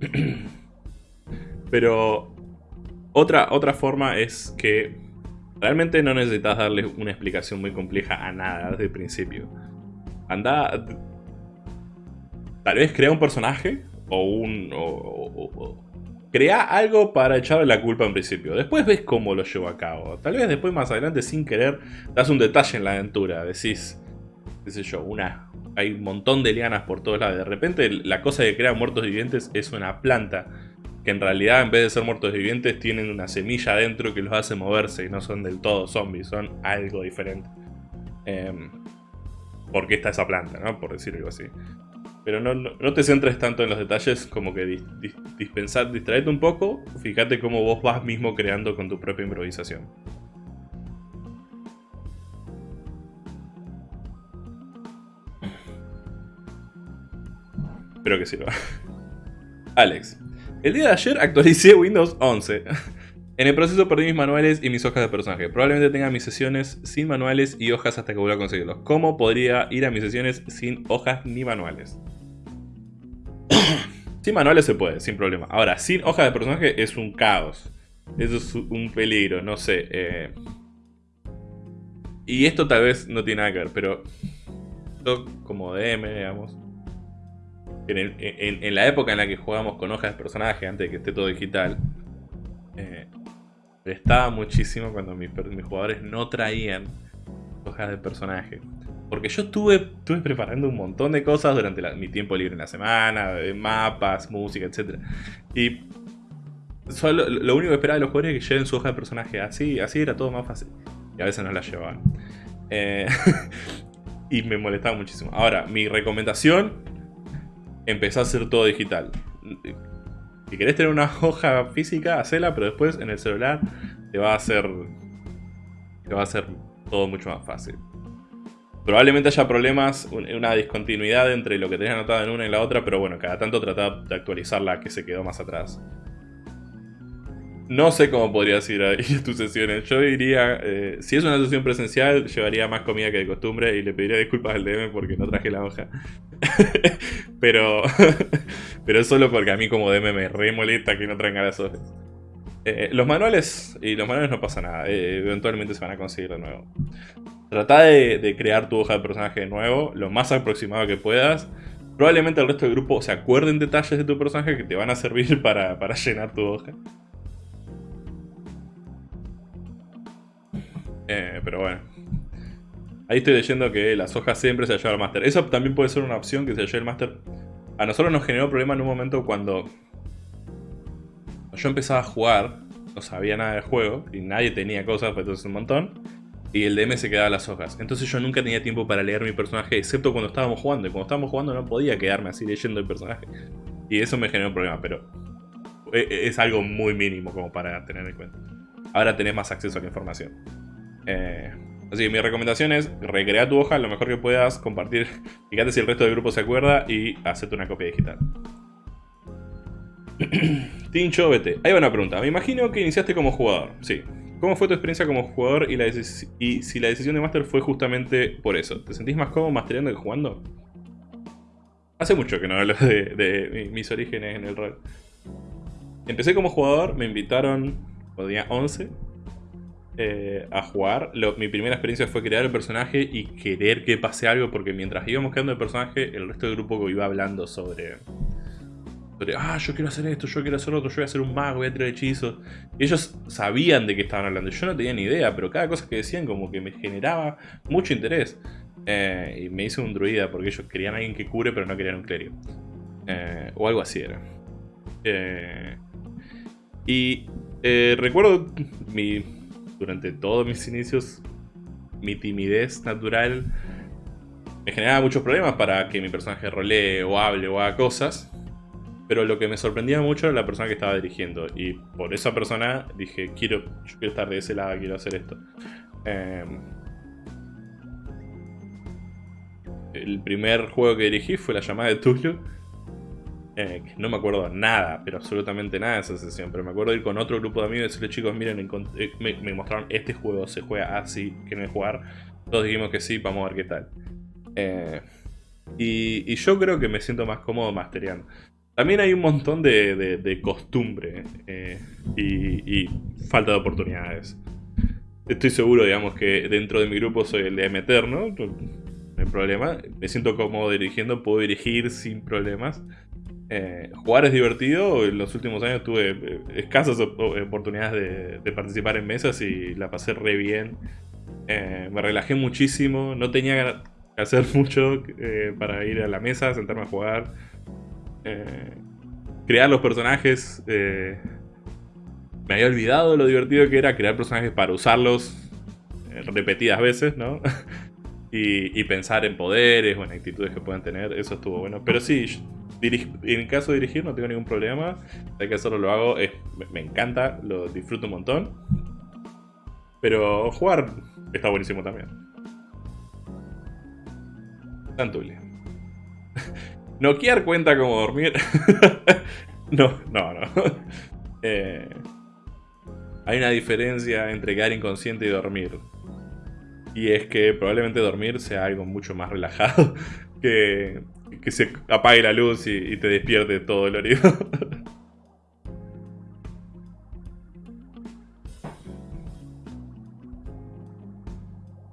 [clears throat] pero otra, otra forma es que realmente no necesitas darle una explicación muy compleja a nada desde el principio. Anda... Tal vez crea un personaje o un... crea algo para echarle la culpa en principio. Después ves cómo lo llevo a cabo. Tal vez después más adelante sin querer das un detalle en la aventura. Decís, qué sé yo, una... Hay un montón de lianas por todos lados. De repente la cosa que crea muertos vivientes es una planta. Que en realidad en vez de ser muertos vivientes tienen una semilla adentro que los hace moverse y no son del todo zombies, son algo diferente. Eh, porque está esa planta, ¿no? Por decir algo así. Pero no, te centres tanto en los detalles como que dispensar, distraete un poco, fíjate cómo vos vas mismo creando con tu propia improvisación. Espero que sirva. [laughs] Alex, el día de ayer actualicé Windows 11. [laughs] En el proceso perdí mis manuales y mis hojas de personaje. Probablemente tenga mis sesiones sin manuales y hojas hasta que vuelva a conseguirlos. ¿Cómo podría ir a mis sesiones sin hojas ni manuales? [clears throat] sin manuales se puede, sin problema. Ahora, sin hojas de personaje es un caos. Eso es un peligro, no sé. Eh. Y esto tal vez no tiene nada que ver, pero yo como DM, digamos, en, la época en la que jugamos con hojas de personaje, antes de que esté todo digital, eh, estaba muchísimo cuando mis, jugadores no traían hojas de personaje. Porque yo estuve, estuve preparando un montón de cosas durante mi tiempo libre en la semana, mapas, música, etc. Y solo, lo único que esperaba de los jugadores es que lleven su hoja de personaje. Así, así era todo más fácil. Y a veces no la llevaban. Eh, [laughs] y me molestaba muchísimo. Ahora, mi recomendación, empezá a hacer todo digital. Si querés tener una hoja física, hacela, pero después en el celular te va a hacer. Te va a hacer todo mucho más fácil. Probablemente haya problemas, una discontinuidad entre lo que tenés anotado en una y la otra, pero bueno, cada tanto trata de actualizar la que se quedó más atrás. No sé cómo podrías ir a, tus sesiones. Yo diría, eh, si es una sesión presencial, llevaría más comida que de costumbre y le pediría disculpas al DM porque no traje la hoja. [laughs] pero, [laughs] pero solo porque a mí como DM me re molesta que no traigan las hojas. Eh, los manuales, y los manuales no pasa nada, eh, eventualmente se van a conseguir de nuevo. Trata de, crear tu hoja de personaje de nuevo, lo más aproximado que puedas. Probablemente el resto del grupo se acuerden detalles de tu personaje que te van a servir [laughs] para, llenar tu hoja. Eh, pero bueno. Ahí estoy leyendo que las hojas siempre se llevan al máster. Eso también puede ser una opción que se lleve el máster. A nosotros nos generó problema en un momento cuando yo empezaba a jugar, no sabía nada del juego, y nadie tenía cosas, pues entonces un montón, y el DM se quedaba las hojas. Entonces yo nunca tenía tiempo para leer mi personaje, excepto cuando estábamos jugando, y cuando estábamos jugando no podía quedarme así leyendo el personaje. Y eso me generó un problema, pero e, e, es algo muy mínimo como para tener en cuenta. Ahora tenés más acceso a la información. Eh, así que mi recomendación es recrear tu hoja lo mejor que puedas, compartir, [laughs] fíjate si el resto del grupo se acuerda y hacerte una copia digital. [clears throat] Tincho, vete. Ahí va una pregunta. Me imagino que iniciaste como jugador. Sí. ¿Cómo fue tu experiencia como jugador y, la y si la decisión de Master fue justamente por eso? ¿Te sentís más cómodo mastereando que jugando? Hace mucho que no hablo de, mis orígenes en el rol. Empecé como jugador, me invitaron cuando tenía 11 eh, a jugar. mi primera experiencia fue crear el personaje y querer que pase algo porque mientras íbamos creando el personaje, el resto del grupo iba hablando sobre ah, yo quiero hacer esto, yo quiero hacer otro, yo voy a hacer un mago, voy a tirar hechizos. ellos sabían de qué estaban hablando. Yo no tenía ni idea, pero cada cosa que decían como que me generaba mucho interés. Eh, y me hice un druida porque ellos querían a alguien que cure, pero no querían un clérigo. Eh, o algo así era. Eh, y recuerdo mi, durante todos mis inicios, mi timidez natural me generaba muchos problemas para que mi personaje rolee o hable o haga cosas. Pero lo que me sorprendía mucho era la persona que estaba dirigiendo. Y por esa persona dije, quiero, yo quiero estar de ese lado, quiero hacer esto. Em, el primer juego que dirigí fue la llamada de Tulu. Eh, no me acuerdo nada, pero absolutamente nada de esa sesión. Pero me acuerdo ir con otro grupo de amigos y decirle, chicos, miren, eh, me, mostraron este juego, se juega así, ¿quieren jugar? Todos dijimos que sí, vamos a ver qué tal. Eh, y, y, yo creo que me siento más cómodo mastereando. También hay un montón de, costumbre eh, y, falta de oportunidades. Estoy seguro, digamos, que dentro de mi grupo soy el de meter, ¿no? No hay problema. Me siento cómodo dirigiendo, puedo dirigir sin problemas. Eh, jugar es divertido. En los últimos años tuve eh, escasas oportunidades de, participar en mesas y la pasé re bien. me relajé muchísimo. No tenía que hacer [laughs] mucho para ir a la mesa, sentarme a jugar eh, crear los personajes. Eh, me había olvidado lo divertido que era crear personajes para usarlos eh, repetidas veces, ¿no? [laughs] y, pensar en poderes o en actitudes que puedan tener, eso estuvo bueno. Pero sí, en caso de dirigir no tengo ningún problema. Hay que hacerlo, lo hago, me encanta, lo disfruto un montón. Pero jugar está buenísimo también. Tantulia. [laughs] ¿Noquear cuenta como dormir? [laughs] no, no, no. [laughs] Eh, hay una diferencia entre quedar inconsciente y dormir. Y es que probablemente dormir sea algo mucho más relajado [laughs] que, que se apague la luz y, te despierte todo el oído.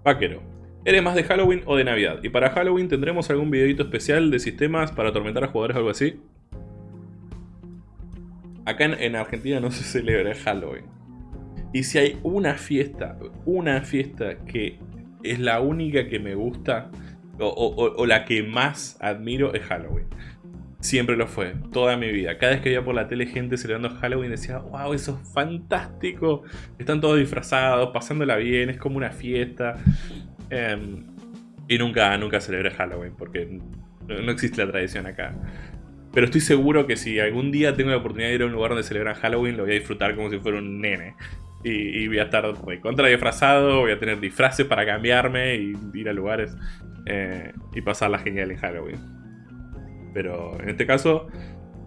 Vaquero. ¿Eres más de Halloween o de Navidad? Y para Halloween tendremos algún videito especial de sistemas para atormentar a jugadores o algo así. Acá en, Argentina no se celebra Halloween. Y si hay una fiesta, una fiesta que es la única que me gusta o, la que más admiro es Halloween. Siempre lo fue, toda mi vida. Cada vez que veía por la tele gente celebrando Halloween decía, wow, eso es fantástico. Están todos disfrazados, pasándola bien, es como una fiesta. Em, y nunca, nunca celebré Halloween porque no existe la tradición acá. Pero estoy seguro que si algún día tengo la oportunidad de ir a un lugar donde celebran Halloween, lo voy a disfrutar como si fuera un nene. Y, voy a estar contra disfrazado, voy a tener disfraces para cambiarme y ir a lugares eh, y pasarla genial en Halloween. Pero en este caso,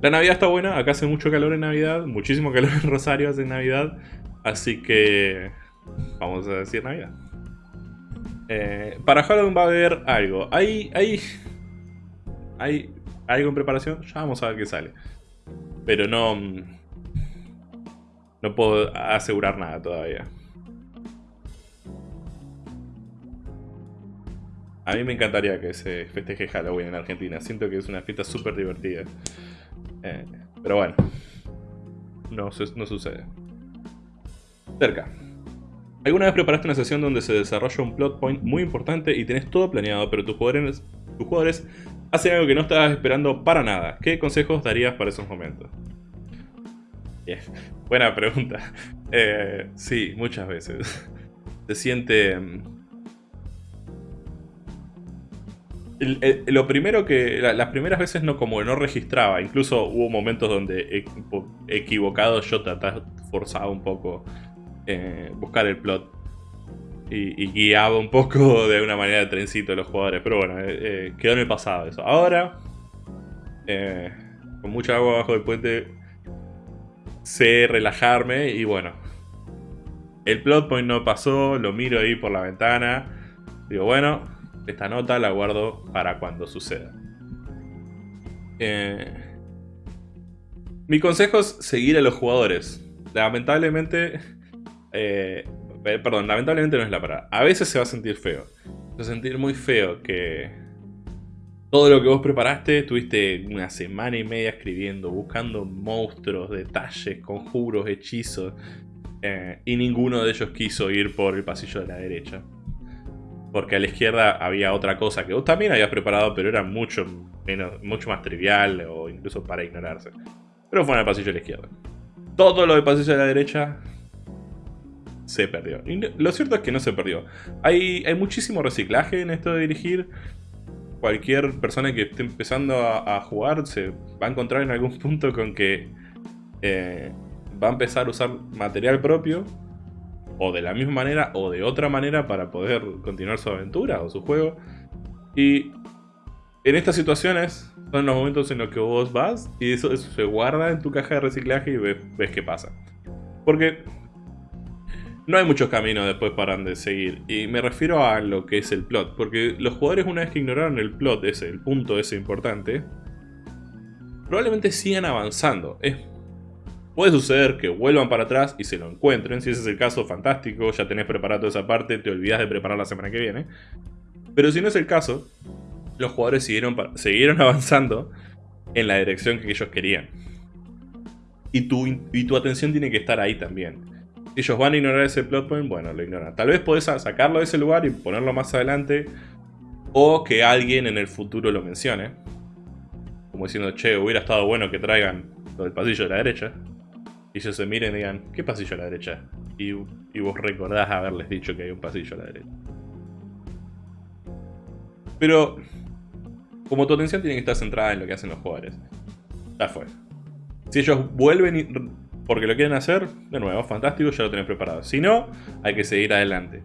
la Navidad está buena. Acá hace mucho calor en Navidad, muchísimo calor en Rosario hace Navidad. Así que vamos a decir Navidad. Eh, para Halloween va a haber algo. Hay, hay, hay algo en preparación. Ya vamos a ver qué sale. Pero no... No puedo asegurar nada todavía. A mí me encantaría que se festeje Halloween en Argentina. Siento que es una fiesta súper divertida. Eh, pero bueno, no, no sucede. Cerca. ¿Alguna vez preparaste una sesión donde se desarrolla un plot point muy importante y tenés todo planeado, pero tus jugadores, tus jugadores hacen algo que no estabas esperando para nada? ¿Qué consejos darías para esos momentos? [laughs] Buena pregunta. [laughs] Eh, sí, muchas veces. [laughs] Se siente... Mm, lo primero que... las primeras veces no como no registraba. Incluso hubo momentos donde equivocado yo trataba, forzaba un poco eh, buscar el plot. Y, guiaba un poco [laughs] de una manera de trencito a los jugadores. Pero bueno, eh, eh, quedó en el pasado eso. Ahora, con mucha agua abajo del puente, sé relajarme y bueno. El plot point no pasó, lo miro ahí por la ventana. Digo, bueno, esta nota la guardo para cuando suceda. mi consejo es seguir a los jugadores. Lamentablemente eh, perdón, lamentablemente no es la palabra. A veces se va a sentir feo. Se va a sentir muy feo que todo lo que vos preparaste, tuviste una semana y media escribiendo, buscando monstruos, detalles, conjuros, hechizos. Eh, y ninguno de ellos quiso ir por el pasillo de la derecha. Porque a la izquierda había otra cosa que vos también habías preparado, pero era mucho, menos, mucho más trivial o incluso para ignorarse. Pero fue en el pasillo de la izquierda. Todo lo del pasillo de la derecha se perdió. Lo cierto es que no se perdió. Hay, hay muchísimo reciclaje en esto de dirigir. Cualquier persona que esté empezando a, jugar se va a encontrar en algún [laughs] punto con que eh, va a empezar a usar material propio. O de la misma manera o de otra manera para poder continuar su aventura o su juego. Y en estas situaciones son los momentos en los que vos vas y eso, se guarda en tu caja de reciclaje y ves, ves qué pasa. Porque no hay muchos caminos después para de seguir. Y me refiero a lo que es el plot. Porque los jugadores una vez que ignoraron el plot ese, el punto ese importante, probablemente sigan avanzando. Es, puede suceder que vuelvan para atrás y se lo encuentren. Si ese es el caso, fantástico. Ya tenés preparado esa parte, te olvidas de preparar la semana que viene. Pero si no es el caso, los jugadores siguieron, siguieron [laughs] avanzando en la dirección que ellos querían. Y tu, y tu atención tiene que estar ahí también ellos van a ignorar ese plot point, bueno, lo ignoran. Tal vez podés sacarlo de ese lugar y ponerlo más adelante. O que alguien en el futuro lo mencione. Como diciendo, che, hubiera estado bueno que traigan lo del pasillo de la derecha. Y ellos se miren y digan, ¿qué pasillo a la derecha? Y, vos recordás haberles dicho que hay un pasillo a la derecha. Pero, como tu atención tiene que estar centrada en lo que hacen los jugadores. Ya fue. Si ellos vuelven y porque lo quieren hacer, de nuevo, fantástico, ya lo tenés preparado. Si no, hay que seguir adelante.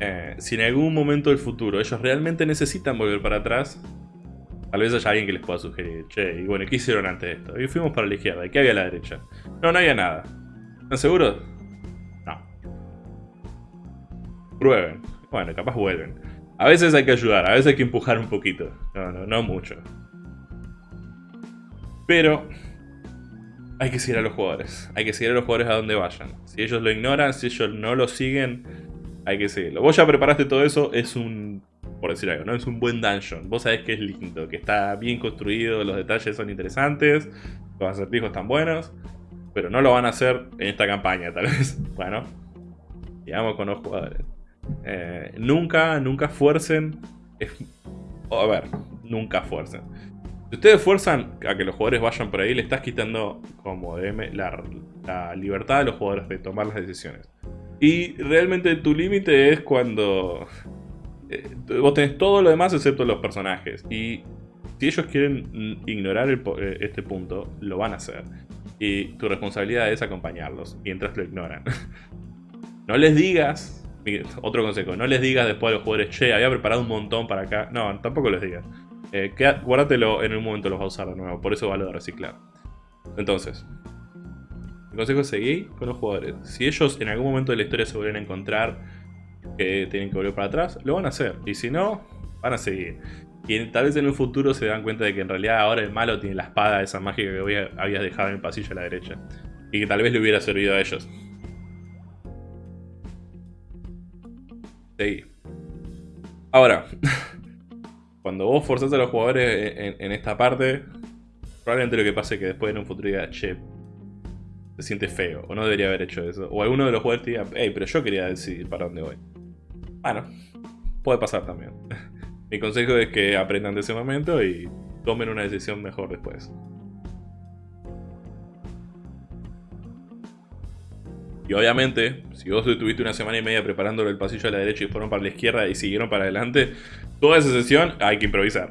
Eh, si en algún momento del futuro ellos realmente necesitan volver para atrás, tal vez haya alguien que les pueda sugerir, che, y bueno, ¿qué hicieron antes de esto? Y fuimos para la izquierda, ¿y qué había a la derecha? No, no había nada. ¿Están seguros? No. Prueben. Bueno, capaz vuelven. A veces hay que ayudar, a veces hay que empujar un poquito. No, no, no mucho. Pero hay que seguir a los jugadores. Hay que seguir a los jugadores a donde vayan. Si ellos lo ignoran, si ellos no lo siguen, hay que seguirlo. Vos ya preparaste todo eso, es un, por decir algo, ¿no? Es un buen dungeon. Vos sabés que es lindo, que está bien construido, los detalles son interesantes, los acertijos están buenos, pero no lo van a hacer en esta campaña, tal vez. [laughs] Bueno, digamos con los jugadores. Eh, nunca, nunca fuercen... a ver, nunca fuercen si ustedes fuerzan a que los jugadores vayan por ahí, le estás quitando como DM la, libertad de los jugadores de tomar las decisiones. Y realmente tu límite es cuando eh, vos tenés todo lo demás excepto los personajes. Y si ellos quieren ignorar eh, este punto, lo van a hacer. Y tu responsabilidad es acompañarlos mientras lo ignoran. [laughs] no les digas, otro consejo, no les digas después a los jugadores, che, había preparado un montón para acá. No, tampoco les digas. Eh, guárdatelo, en un momento los va a usar de nuevo, por eso vale de reciclar. Entonces, el consejo es seguir con los jugadores. Si ellos en algún momento de la historia se vuelven a encontrar que tienen que volver para atrás, lo van a hacer. Y si no, van a seguir. Y tal vez en un futuro se dan cuenta de que en realidad ahora el malo tiene la espada esa mágica que habías dejado en el pasillo a la derecha. Y que tal vez le hubiera servido a ellos. Seguí. Ahora, [laughs] cuando vos forzás a los jugadores en, esta parte, probablemente lo que pase es que después en un futuro diga, che, se siente feo, o no debería haber hecho eso. O alguno de los jugadores te diga, hey, pero yo quería decidir para dónde voy. Bueno, puede pasar también. [laughs] Mi consejo es que aprendan de ese momento y tomen una decisión mejor después. Y obviamente, si vos estuviste una semana y media preparándolo el pasillo a la derecha y fueron para la izquierda y siguieron para adelante, toda esa sesión hay que improvisar.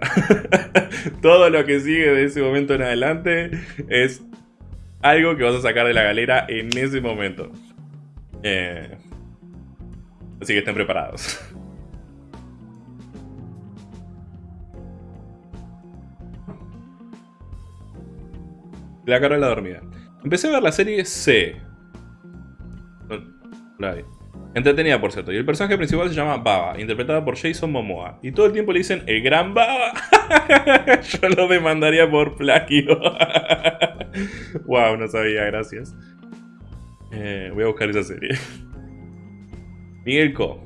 [laughs] Todo lo que sigue de ese momento en adelante es algo que vas a sacar de la galera en ese momento. Eh, así que estén preparados. [laughs] La cara de la dormida. Empecé a ver la serie C. Entretenida, por cierto. Y el personaje principal se llama Baba, interpretada por Jason Momoa. Y todo el tiempo le dicen el gran Baba. [laughs] Yo lo demandaría por plagio. [laughs] wow, no sabía, gracias. Eh, voy a buscar esa serie. [laughs] Miguel Co.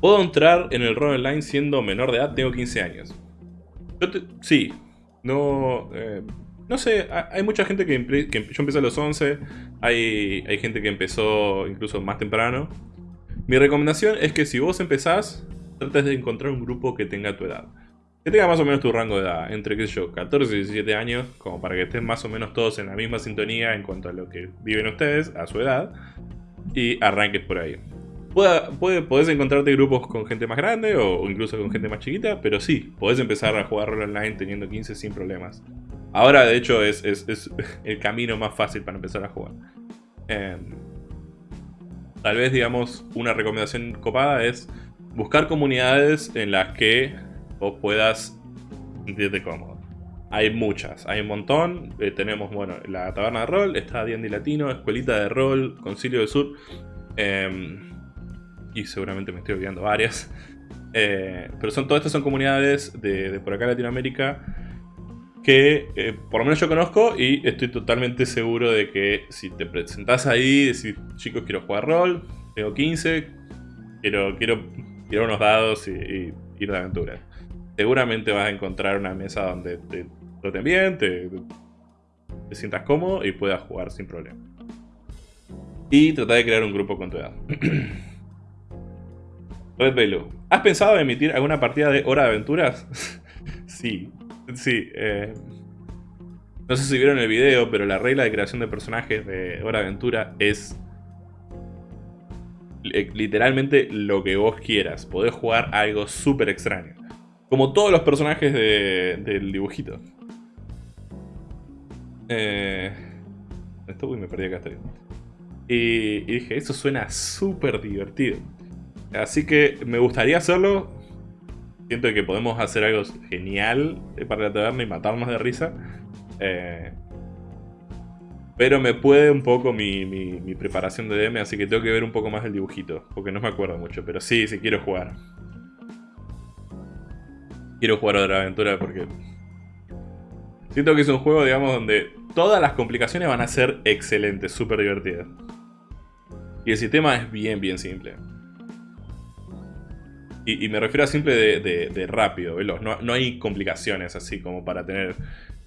¿Puedo entrar en el rol online siendo menor de edad? Tengo 15 años. sí. No... Eh, no sé, hay mucha gente que, yo empecé a los 11, hay, hay gente que empezó incluso más temprano. Mi recomendación es que si vos empezás, trates de encontrar un grupo que tenga tu edad. Que tenga más o menos tu rango de edad, entre qué yo, 14 y 17 años, como para que estén más o menos todos en la misma sintonía en cuanto a lo que viven ustedes, a su edad, y arranques por ahí. Puede, podés encontrarte grupos con gente más grande o incluso con gente más chiquita, pero sí, podés empezar a jugar online teniendo 15 sin problemas. Ahora, de hecho, es, [laughs] el camino más fácil para empezar a jugar. Em, tal vez, digamos, una recomendación copada es buscar comunidades en las que vos puedas sentirte cómodo. Hay muchas, hay un montón. Eh, tenemos, bueno, la taberna de rol, está D&D Latino, Escuelita de Rol, Concilio del Sur. Em, y seguramente me estoy olvidando varias. [laughs] Eh, pero son todas estas son comunidades de, de por acá Latinoamérica que eh, por lo menos yo conozco y estoy totalmente seguro de que si te presentas ahí, decís, chicos, quiero jugar rol, tengo 15, quiero, quiero, quiero unos dados y, ir de aventura. Seguramente vas a encontrar una mesa donde te traten bien, te, sientas cómodo y puedas jugar sin problema. Y trata de crear un grupo con tu edad. [clears throat] Red Velo, ¿has pensado en emitir alguna partida de Hora de Aventuras? [laughs] sí, Sí, eh, no sé si vieron el video, pero la regla de creación de personajes de Hora Aventura es literalmente lo que vos quieras. Podés jugar algo súper extraño. Como todos los personajes del dibujito. Eh, esto, uy, me perdí acá. Y, y dije, eso suena súper divertido. Así que me gustaría hacerlo siento que podemos hacer algo genial para la taberna y matarnos de risa. Eh, pero me puede un poco mi, mi, preparación de DM, así que tengo que ver un poco más el dibujito, porque no me acuerdo mucho. Pero sí, sí quiero jugar. Quiero jugar otra aventura porque... Siento que es un juego, digamos, donde todas las complicaciones van a ser excelentes, súper divertidas. Y el sistema es bien, bien simple. Y, me refiero a simple de, rápido, veloz. No, hay complicaciones así como para tener...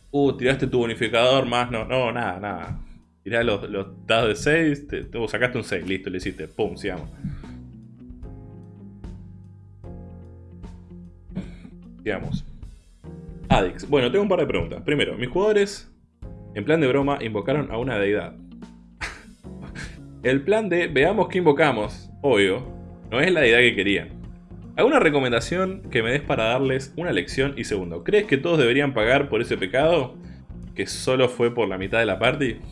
Uh, tiraste tu bonificador más... No, no, nada, nada. Tirás los, dados de 6, te, sacaste un 6, listo, le hiciste. Pum, sigamos. Sigamos. Adix. Bueno, tengo un par de preguntas. Primero, mis jugadores, en plan de broma, invocaron a una deidad. [laughs] El plan de veamos qué invocamos, obvio, no es la deidad que querían. ¿Alguna recomendación que me des para darles una lección? Y segundo, ¿crees que todos deberían pagar por ese pecado? ¿Que solo fue por la mitad de la party? [laughs]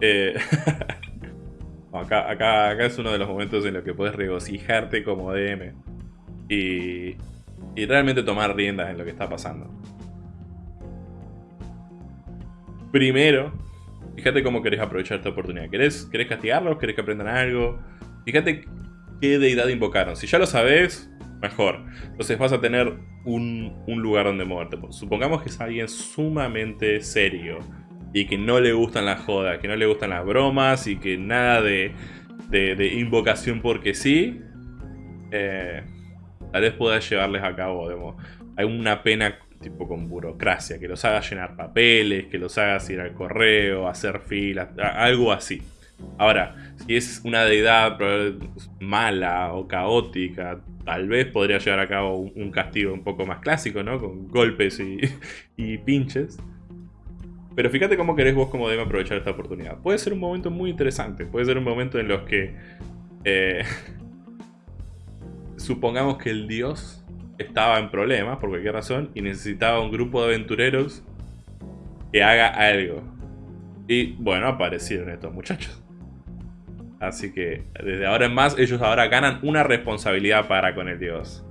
Eh, [laughs] acá, acá, acá, es uno de los momentos en los que puedes regocijarte como DM. Y, y realmente tomar riendas en lo que está pasando. Primero, Fíjate cómo querés aprovechar esta oportunidad. ¿Querés, querés castigarlos? ¿Querés que aprendan algo? Fíjate qué deidad invocaron. Si ya lo sabes, mejor. Entonces vas a tener un, lugar donde moverte. Supongamos que es alguien sumamente serio y que no le gustan las jodas, que no le gustan las bromas y que nada de, de, invocación porque sí. eh, tal vez pueda llevarles a cabo digamos, alguna pena tipo con burocracia, que los haga llenar papeles, que los haga ir al correo, hacer filas, algo así. Ahora, si es una deidad mala o caótica, tal vez podría llevar a cabo un, castigo un poco más clásico, ¿no? Con golpes y, [laughs] pinches. Pero fíjate cómo querés vos como debe aprovechar esta oportunidad. Puede ser un momento muy interesante. Puede ser un momento en los que... Eh, [laughs] supongamos que el dios estaba en problemas por cualquier razón y necesitaba un grupo de aventureros que haga algo. Y bueno, aparecieron estos muchachos. Así que desde ahora en más ellos ahora ganan una responsabilidad para con el dios.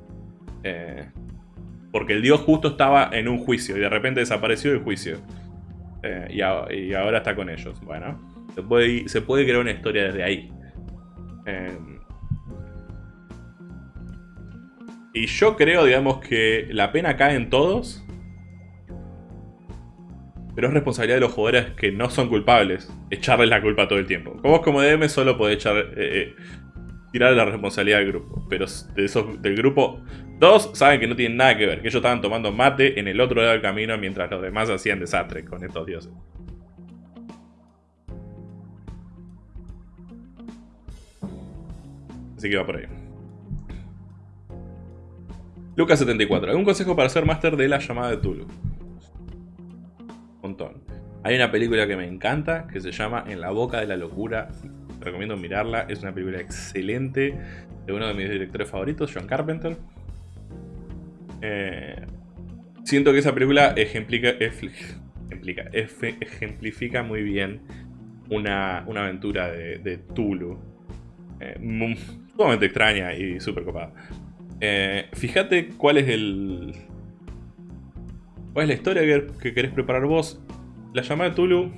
Eh, porque el dios justo estaba en un juicio y de repente desapareció el juicio. Eh, y, ahora está con ellos. Bueno, se puede, se puede crear una historia desde ahí. Eh, y yo creo, digamos, que la pena cae en todos pero es responsabilidad de los jugadores que no son culpables echarles la culpa todo el tiempo. Vos como DM solo podés echar, eh, eh, tirar la responsabilidad del grupo, pero del grupo, dos saben que no tienen nada que ver, que ellos estaban tomando mate en el otro lado del camino mientras los demás hacían desastre con estos dioses. Así que va por ahí. Lucas74. ¿Algún consejo para ser máster de la llamada de Tulu? Hay una película que me encanta que se llama En la boca de la locura. recomiendo mirarla. Es una película excelente de uno de mis directores favoritos, John Carpenter. Eh, siento que esa película ejemplica, ejemplifica muy bien una, aventura de, Tulu. Eh, sumamente extraña y súper copada. Eh, fíjate cuál es el, ¿Cuál es la historia que, querés preparar vos? La llamada de Tulu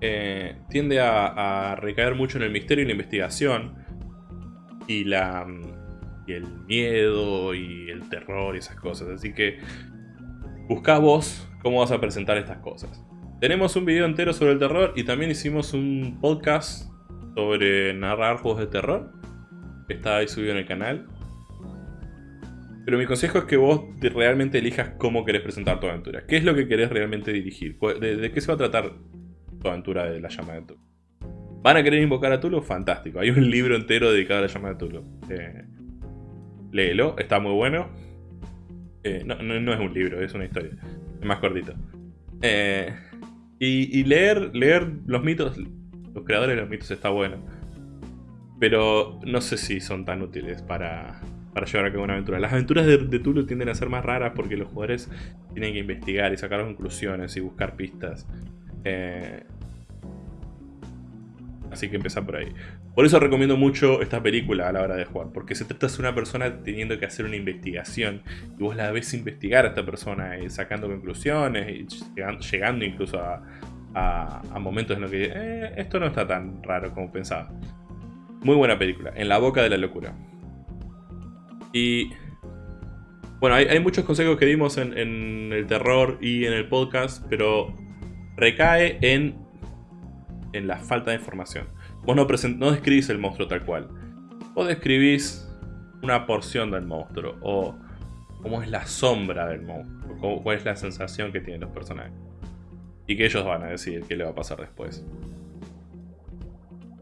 eh, tiende a, recaer mucho en el misterio y la investigación. Y, la, y el miedo y el terror y esas cosas. Así que busca vos cómo vas a presentar estas cosas. Tenemos un video entero sobre el terror y también hicimos un podcast sobre narrar juegos de terror. Está ahí subido en el canal. Pero mi consejo es que vos realmente elijas cómo querés presentar tu aventura. ¿Qué es lo que querés realmente dirigir? ¿De, qué se va a tratar tu aventura de la llama de Tulu? ¿Van a querer invocar a Tulu? Fantástico. Hay un libro entero dedicado a la llama de Tulu. Eh, léelo, está muy bueno. Eh, no, es un libro, es una historia. Es más cortito. Eh, y, leer, leer los mitos, los creadores de los mitos está bueno. Pero no sé si son tan útiles para, para llevar a cabo una aventura. Las aventuras de, de, Tulu tienden a ser más raras porque los jugadores tienen que investigar y sacar conclusiones y buscar pistas. Eh, así que empezar por ahí. Por eso recomiendo mucho esta película a la hora de jugar, porque se trata de una persona teniendo que hacer una investigación y vos la ves investigar a esta persona y sacando conclusiones y llegando, incluso a, momentos en los que eh, esto no está tan raro como pensaba. Muy buena película, En la boca de la locura. Y bueno, hay, muchos consejos que dimos en, el terror y en el podcast, pero recae en, en la falta de información. Vos no, no describís el monstruo tal cual. Vos describís una porción del monstruo o cómo es la sombra del monstruo, cuál es la sensación que tienen los personajes. Y que ellos van a decir qué le va a pasar después.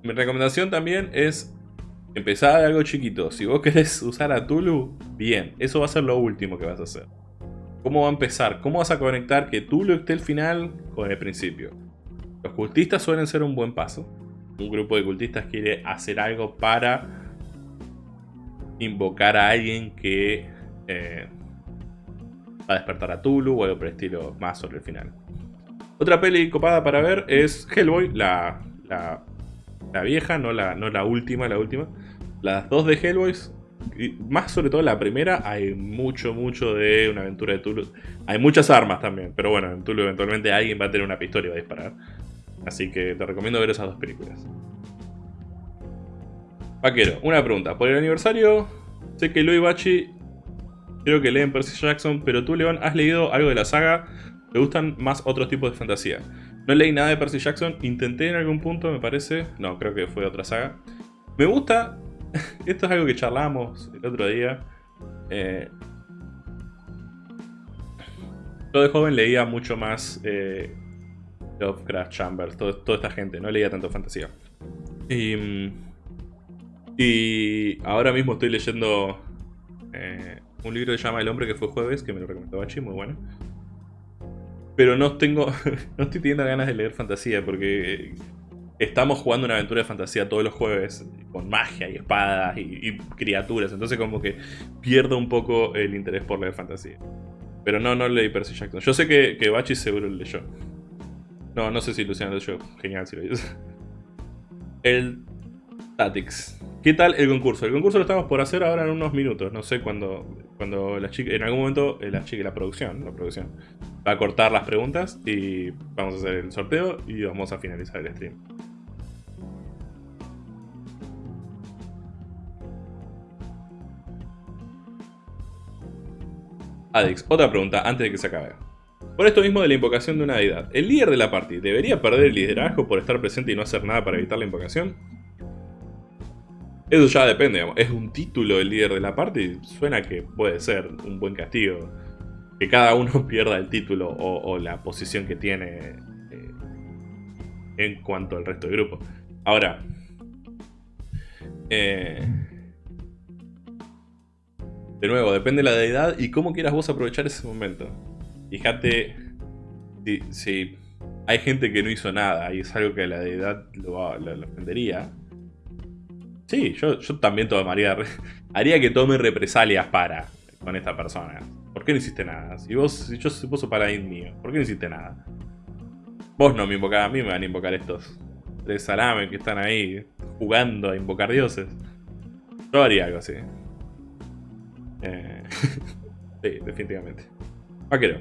Mi recomendación también es Empezá de algo chiquito. Si vos querés [laughs] usar a Tulu, bien. Eso va a ser lo último que vas a hacer. ¿Cómo va a empezar? ¿Cómo vas a conectar que Tulu esté al final con el principio? Los cultistas suelen ser un buen paso. Un grupo de cultistas quiere hacer algo para invocar a alguien que eh, va a despertar a Tulu o algo por el estilo más sobre el final. Otra peli copada para ver es Hellboy, la la vieja, no la, no la última, la última. Las dos de Hellboys, más sobre todo la primera, hay mucho, mucho de una aventura de Tulu. Hay muchas armas también, pero bueno, en Tulu eventualmente alguien va a tener una pistola y va a disparar. Así que te recomiendo ver esas dos películas. Vaquero, una pregunta. Por el aniversario, sé que Louis Bachi creo que leen Percy Jackson, pero tú, León, ¿has leído algo de la saga? ¿Te gustan más otros tipos de fantasía? No leí nada de Percy Jackson, intenté en algún punto, me parece. No, creo que fue otra saga. Me gusta, [laughs] esto es algo que charlamos el otro día. Eh, yo de joven leía mucho más eh, Lovecraft Chambers, toda esta gente, no leía tanto fantasía. Y, y ahora mismo estoy leyendo eh, un libro que se llama El hombre que fue jueves, que me lo recomendó Bachi, muy bueno. Pero no tengo. [laughs] no estoy teniendo ganas de leer fantasía porque estamos jugando una aventura de fantasía todos los jueves con magia y espadas y, criaturas. Entonces como que pierdo un poco el interés por leer fantasía. Pero no, no leí Percy Jackson. Yo sé que, que Bachi seguro lo leyó. No, no sé si Luciano leyó. Genial si lo leyó. [laughs] El Tatix. ¿Qué tal el concurso? El concurso lo estamos por hacer ahora en unos minutos. No sé cuando chica, en algún momento eh, la chica, la producción, la producción, va a cortar las preguntas y vamos a hacer el sorteo y vamos a finalizar el stream. Adix, otra pregunta antes de que se acabe. Por esto mismo de la invocación de una deidad, ¿el líder de la party debería perder el liderazgo por estar presente y no hacer nada para evitar la invocación? Eso ya depende, es un título el líder de la party, suena que puede ser un buen castigo. Que cada uno [laughs] pierda el título o, la posición que tiene eh, en cuanto al resto del grupo. Ahora, eh, de nuevo, depende de la deidad y cómo quieras vos aprovechar ese momento. Fíjate si, hay gente que no hizo nada y es algo que la deidad lo, lo, ofendería. Sí, yo, también tomaría. [laughs] Haría que tome represalias para con esta persona. ¿Por qué no hiciste nada? Si vos, si yo sos paladín mío, ¿por qué no hiciste nada? Vos no me invocás a mí, me van a invocar estos tres salame que están ahí jugando a invocar dioses. Yo haría algo así. Eh, [laughs] sí, definitivamente. Vaquero.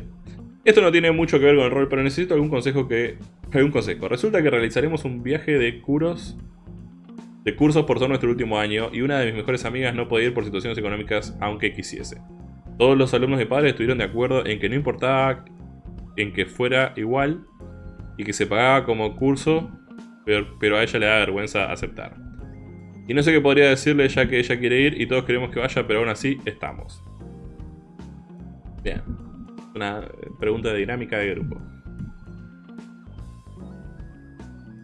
Esto no tiene mucho que ver con el rol, pero necesito algún consejo que... Algún consejo. Resulta que realizaremos un viaje de curos... De cursos por todo nuestro último año y una de mis mejores amigas no podía ir por situaciones económicas aunque quisiese. Todos los alumnos de padres estuvieron de acuerdo en que no importaba en que fuera igual y que se pagaba como curso, pero, pero a ella le da vergüenza aceptar. Y no sé qué podría decirle ya que ella quiere ir y todos queremos que vaya, pero aún así estamos. Bien. Una pregunta de dinámica de grupo.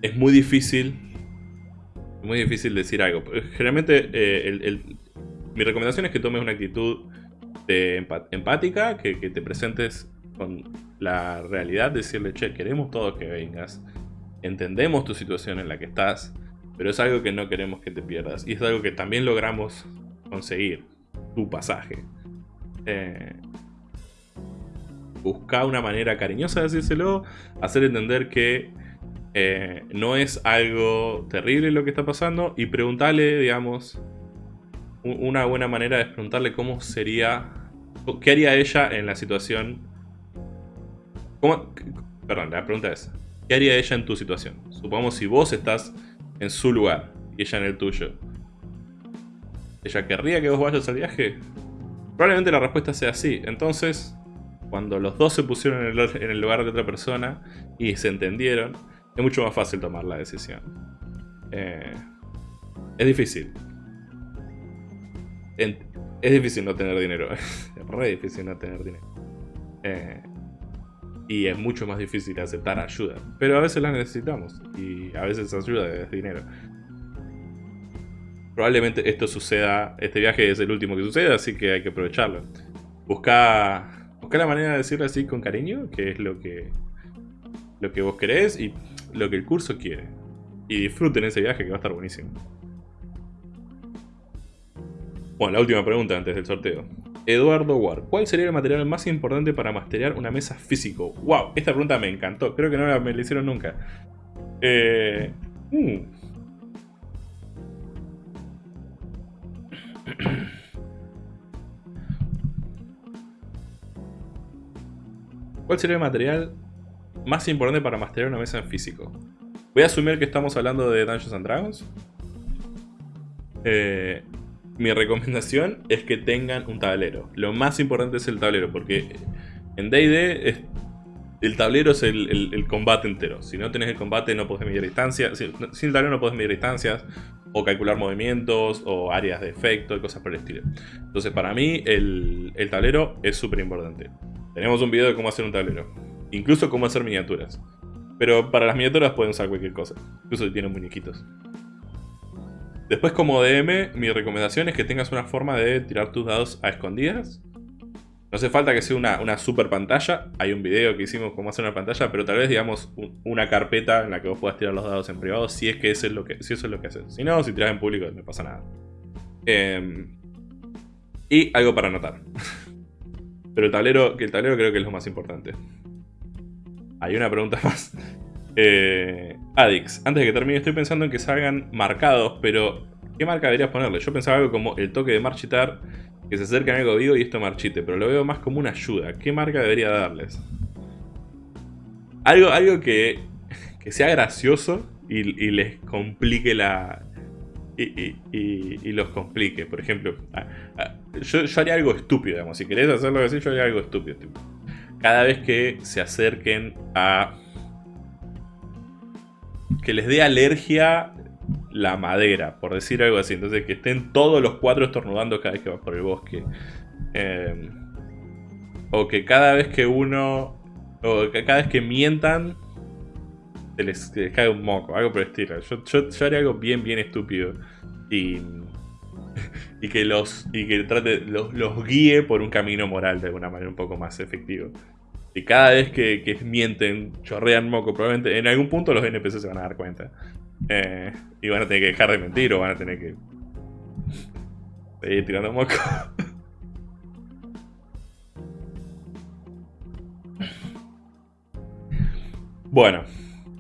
Es muy difícil. Muy difícil decir algo. Generalmente eh, mi recomendación es que tomes una actitud empática, que, te presentes con la realidad, decirle, che, queremos todos que vengas. Entendemos tu situación en la que estás pero es algo que no queremos que te pierdas. Y es algo que también logramos conseguir. Tu pasaje. Eh, busca una manera cariñosa de decírselo. Hacer entender que eh, no es algo terrible lo que está pasando. Y preguntarle, digamos... Una buena manera es preguntarle cómo sería... ¿Qué haría ella en la situación? ¿Cómo, perdón, la pregunta es... ¿Qué haría ella en tu situación? Supongamos si vos estás en su lugar y ella en el tuyo. ¿Ella querría que vos vayas al viaje? Probablemente la respuesta sea sí. Entonces, cuando los dos se pusieron en el, lugar de otra persona y se entendieron, es mucho más fácil tomar la decisión. Eh, es difícil. es difícil no tener dinero. [laughs] es re difícil no tener dinero. Eh, y es mucho más difícil aceptar ayuda. Pero a veces la necesitamos y a veces ayuda es dinero. Probablemente esto suceda, este viaje es el último que suceda, así que hay que aprovecharlo. Busca, busca la manera de decirlo así con cariño, que es lo que, lo que vos querés y lo que el curso quiere. Y disfruten ese viaje que va a estar buenísimo. Bueno, la última pregunta antes del sorteo. Eduardo Ward. ¿Cuál sería el material más importante para masterear una mesa físico? ¡Wow! Esta pregunta me encantó. Creo que no me la hicieron nunca. Eh, mm. ¿Cuál sería el material más importante para masterear una mesa en físico? Voy a asumir que estamos hablando de Dungeons and Dragons. Eh, mi recomendación es que tengan un tablero. Lo más importante es el tablero, porque en D&D el tablero es el, combate entero. Si no tenés el combate no podés medir distancias. sin el tablero no podés medir distancias, o calcular movimientos, o áreas de efecto, y cosas por el estilo. Entonces para mí el, el tablero es súper importante. Tenemos un video de cómo hacer un tablero. Incluso cómo hacer miniaturas. Pero para las miniaturas pueden usar cualquier cosa. Incluso si tienen muñequitos. Después como DM, mi recomendación es que tengas una forma de tirar tus dados a escondidas. No hace falta que sea una, super pantalla. Hay un video que hicimos cómo hacer una pantalla, pero tal vez digamos una carpeta en la que vos puedas tirar los dados en privado si es que, eso es lo que, si eso es lo que haces. Si no, si tiras en público no pasa nada. Em, y algo para anotar. [laughs] pero el tablero, que el tablero creo que es lo más importante. Hay una pregunta [laughs] más. Eh, Adix, antes de que termine estoy pensando en que salgan marcados, pero ¿qué marca deberías ponerle? Yo pensaba algo como el toque de marchitar, que se acerca a algo vivo y esto marchite, pero lo veo más como una ayuda. ¿Qué marca debería darles? Algo, algo que, que sea gracioso y, les complique la... Y, los complique. Por ejemplo, yo, haría algo estúpido, digamos. Si querés hacerlo así, yo haría algo estúpido. Cada vez que se acerquen a que les dé alergia la madera, por decir algo así. Entonces que estén todos los cuatro estornudando cada vez que vas por el bosque. Em, o que cada vez que uno... O que cada vez que mientan... Se les, cae un moco, algo por el estilo. Yo, haría algo bien, bien estúpido. Y... [laughs] y que los y que trate los, los, guíe por un camino moral de alguna manera un poco más efectivo. Y cada vez que, mienten, chorrean moco, probablemente en algún punto los NPC se van a dar cuenta. Eh, y van a tener que dejar de mentir o van a tener que seguir tirando moco. [laughs] bueno,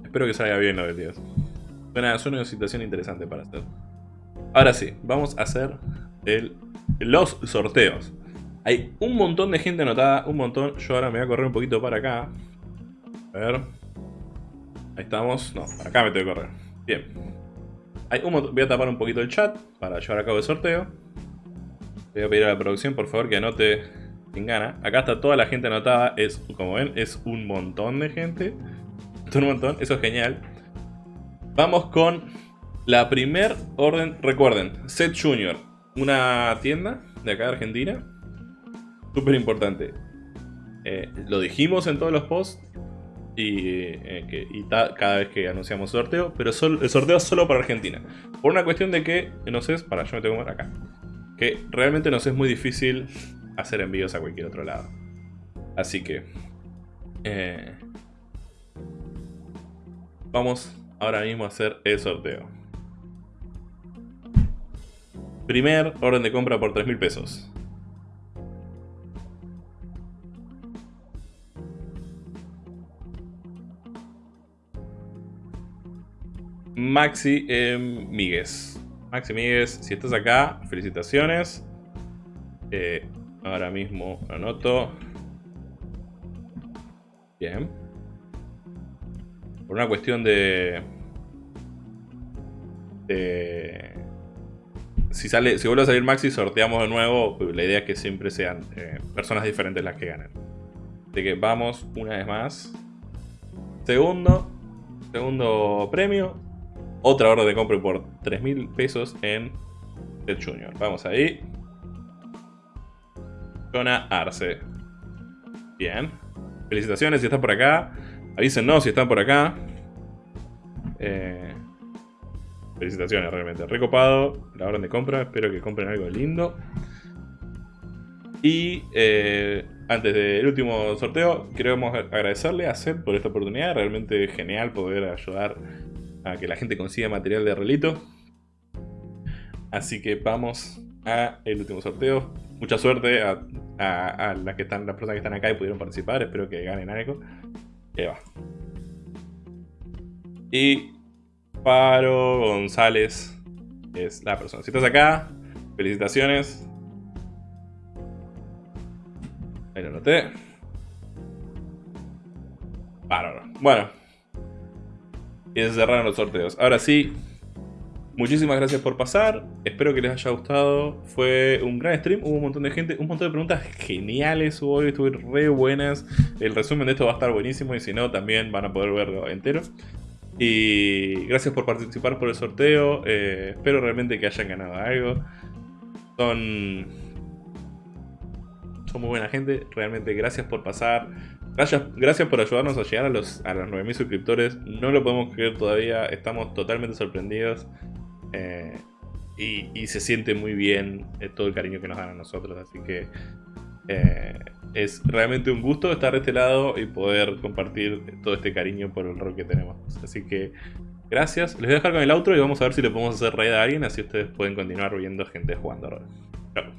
espero que salga bien lo de Dios. Suena, suena una situación interesante para hacer. Ahora sí, vamos a hacer los sorteos. Hay un montón de gente anotada, un montón. Yo ahora me voy a correr un poquito para acá. A ver. Ahí estamos. No, acá me tengo que correr. Bien. Voy a tapar un poquito el chat para llevar a cabo el sorteo. Voy a pedir a la producción, por favor, que anote sin gana. Acá está toda la gente anotada. Es, como ven, es un montón de gente. Un montón. Eso es genial. Vamos con la primer orden. Recuerden, Set Junior. Una tienda de acá de Argentina Súper importante. Eh, lo dijimos en todos los posts y, eh, cada vez que anunciamos sorteo, pero el sorteo es solo para Argentina. Por una cuestión de que nos es, para yo me tengo que acá, que realmente nos es muy difícil hacer envíos a cualquier otro lado. Así que eh, vamos ahora mismo a hacer el sorteo. Primer orden de compra por 3 mil pesos. Maxi eh, Maxi Migues, si estás acá, felicitaciones. Eh, ahora mismo anoto. Bien. Por una cuestión de... si, sale, si vuelve a salir Maxi, sorteamos de nuevo. La idea es que siempre sean eh, personas diferentes las que ganen. Así que vamos una vez más. Segundo. Segundo premio. Otra orden de compra por 3.000 pesos en el Junior. Vamos ahí. Jonah Arce. Bien. Felicitaciones si están por acá. Avísenos si están por acá. Eh, felicitaciones realmente. Recopado la orden de compra. Espero que compren algo lindo. Y eh, antes del último sorteo, queremos agradecerle a Seth por esta oportunidad. Realmente genial poder ayudar a que la gente consiga material de relito. Así que vamos a el último sorteo. Mucha suerte a, las, que están, las personas que están acá y pudieron participar. Espero que ganen algo. Y va. Y Paro González es la persona. Si estás acá, felicitaciones. Ahí lo noté. Paro. Bueno. Y se cerraron los sorteos. Ahora sí, muchísimas gracias por pasar. Espero que les haya gustado. Fue un gran stream. Hubo un montón de gente, un montón de preguntas geniales hoy. Estuvieron re buenas. El resumen de esto va a estar buenísimo. Y si no, también van a poder verlo entero. Y gracias por participar por el sorteo. eh, espero realmente que hayan ganado algo. Son. Son muy buena gente. Realmente gracias por pasar. Gracias, gracias por ayudarnos a llegar a los, a los 9000 suscriptores. No lo podemos creer todavía. Estamos totalmente sorprendidos. Eh, y, se siente muy bien eh, todo el cariño que nos dan a nosotros. Así que es realmente un gusto estar de este lado y poder compartir todo este cariño por el rol que tenemos. Así que gracias. Les voy a dejar con el outro y vamos a ver si le podemos hacer raid a alguien. Así ustedes pueden continuar viendo gente jugando rol.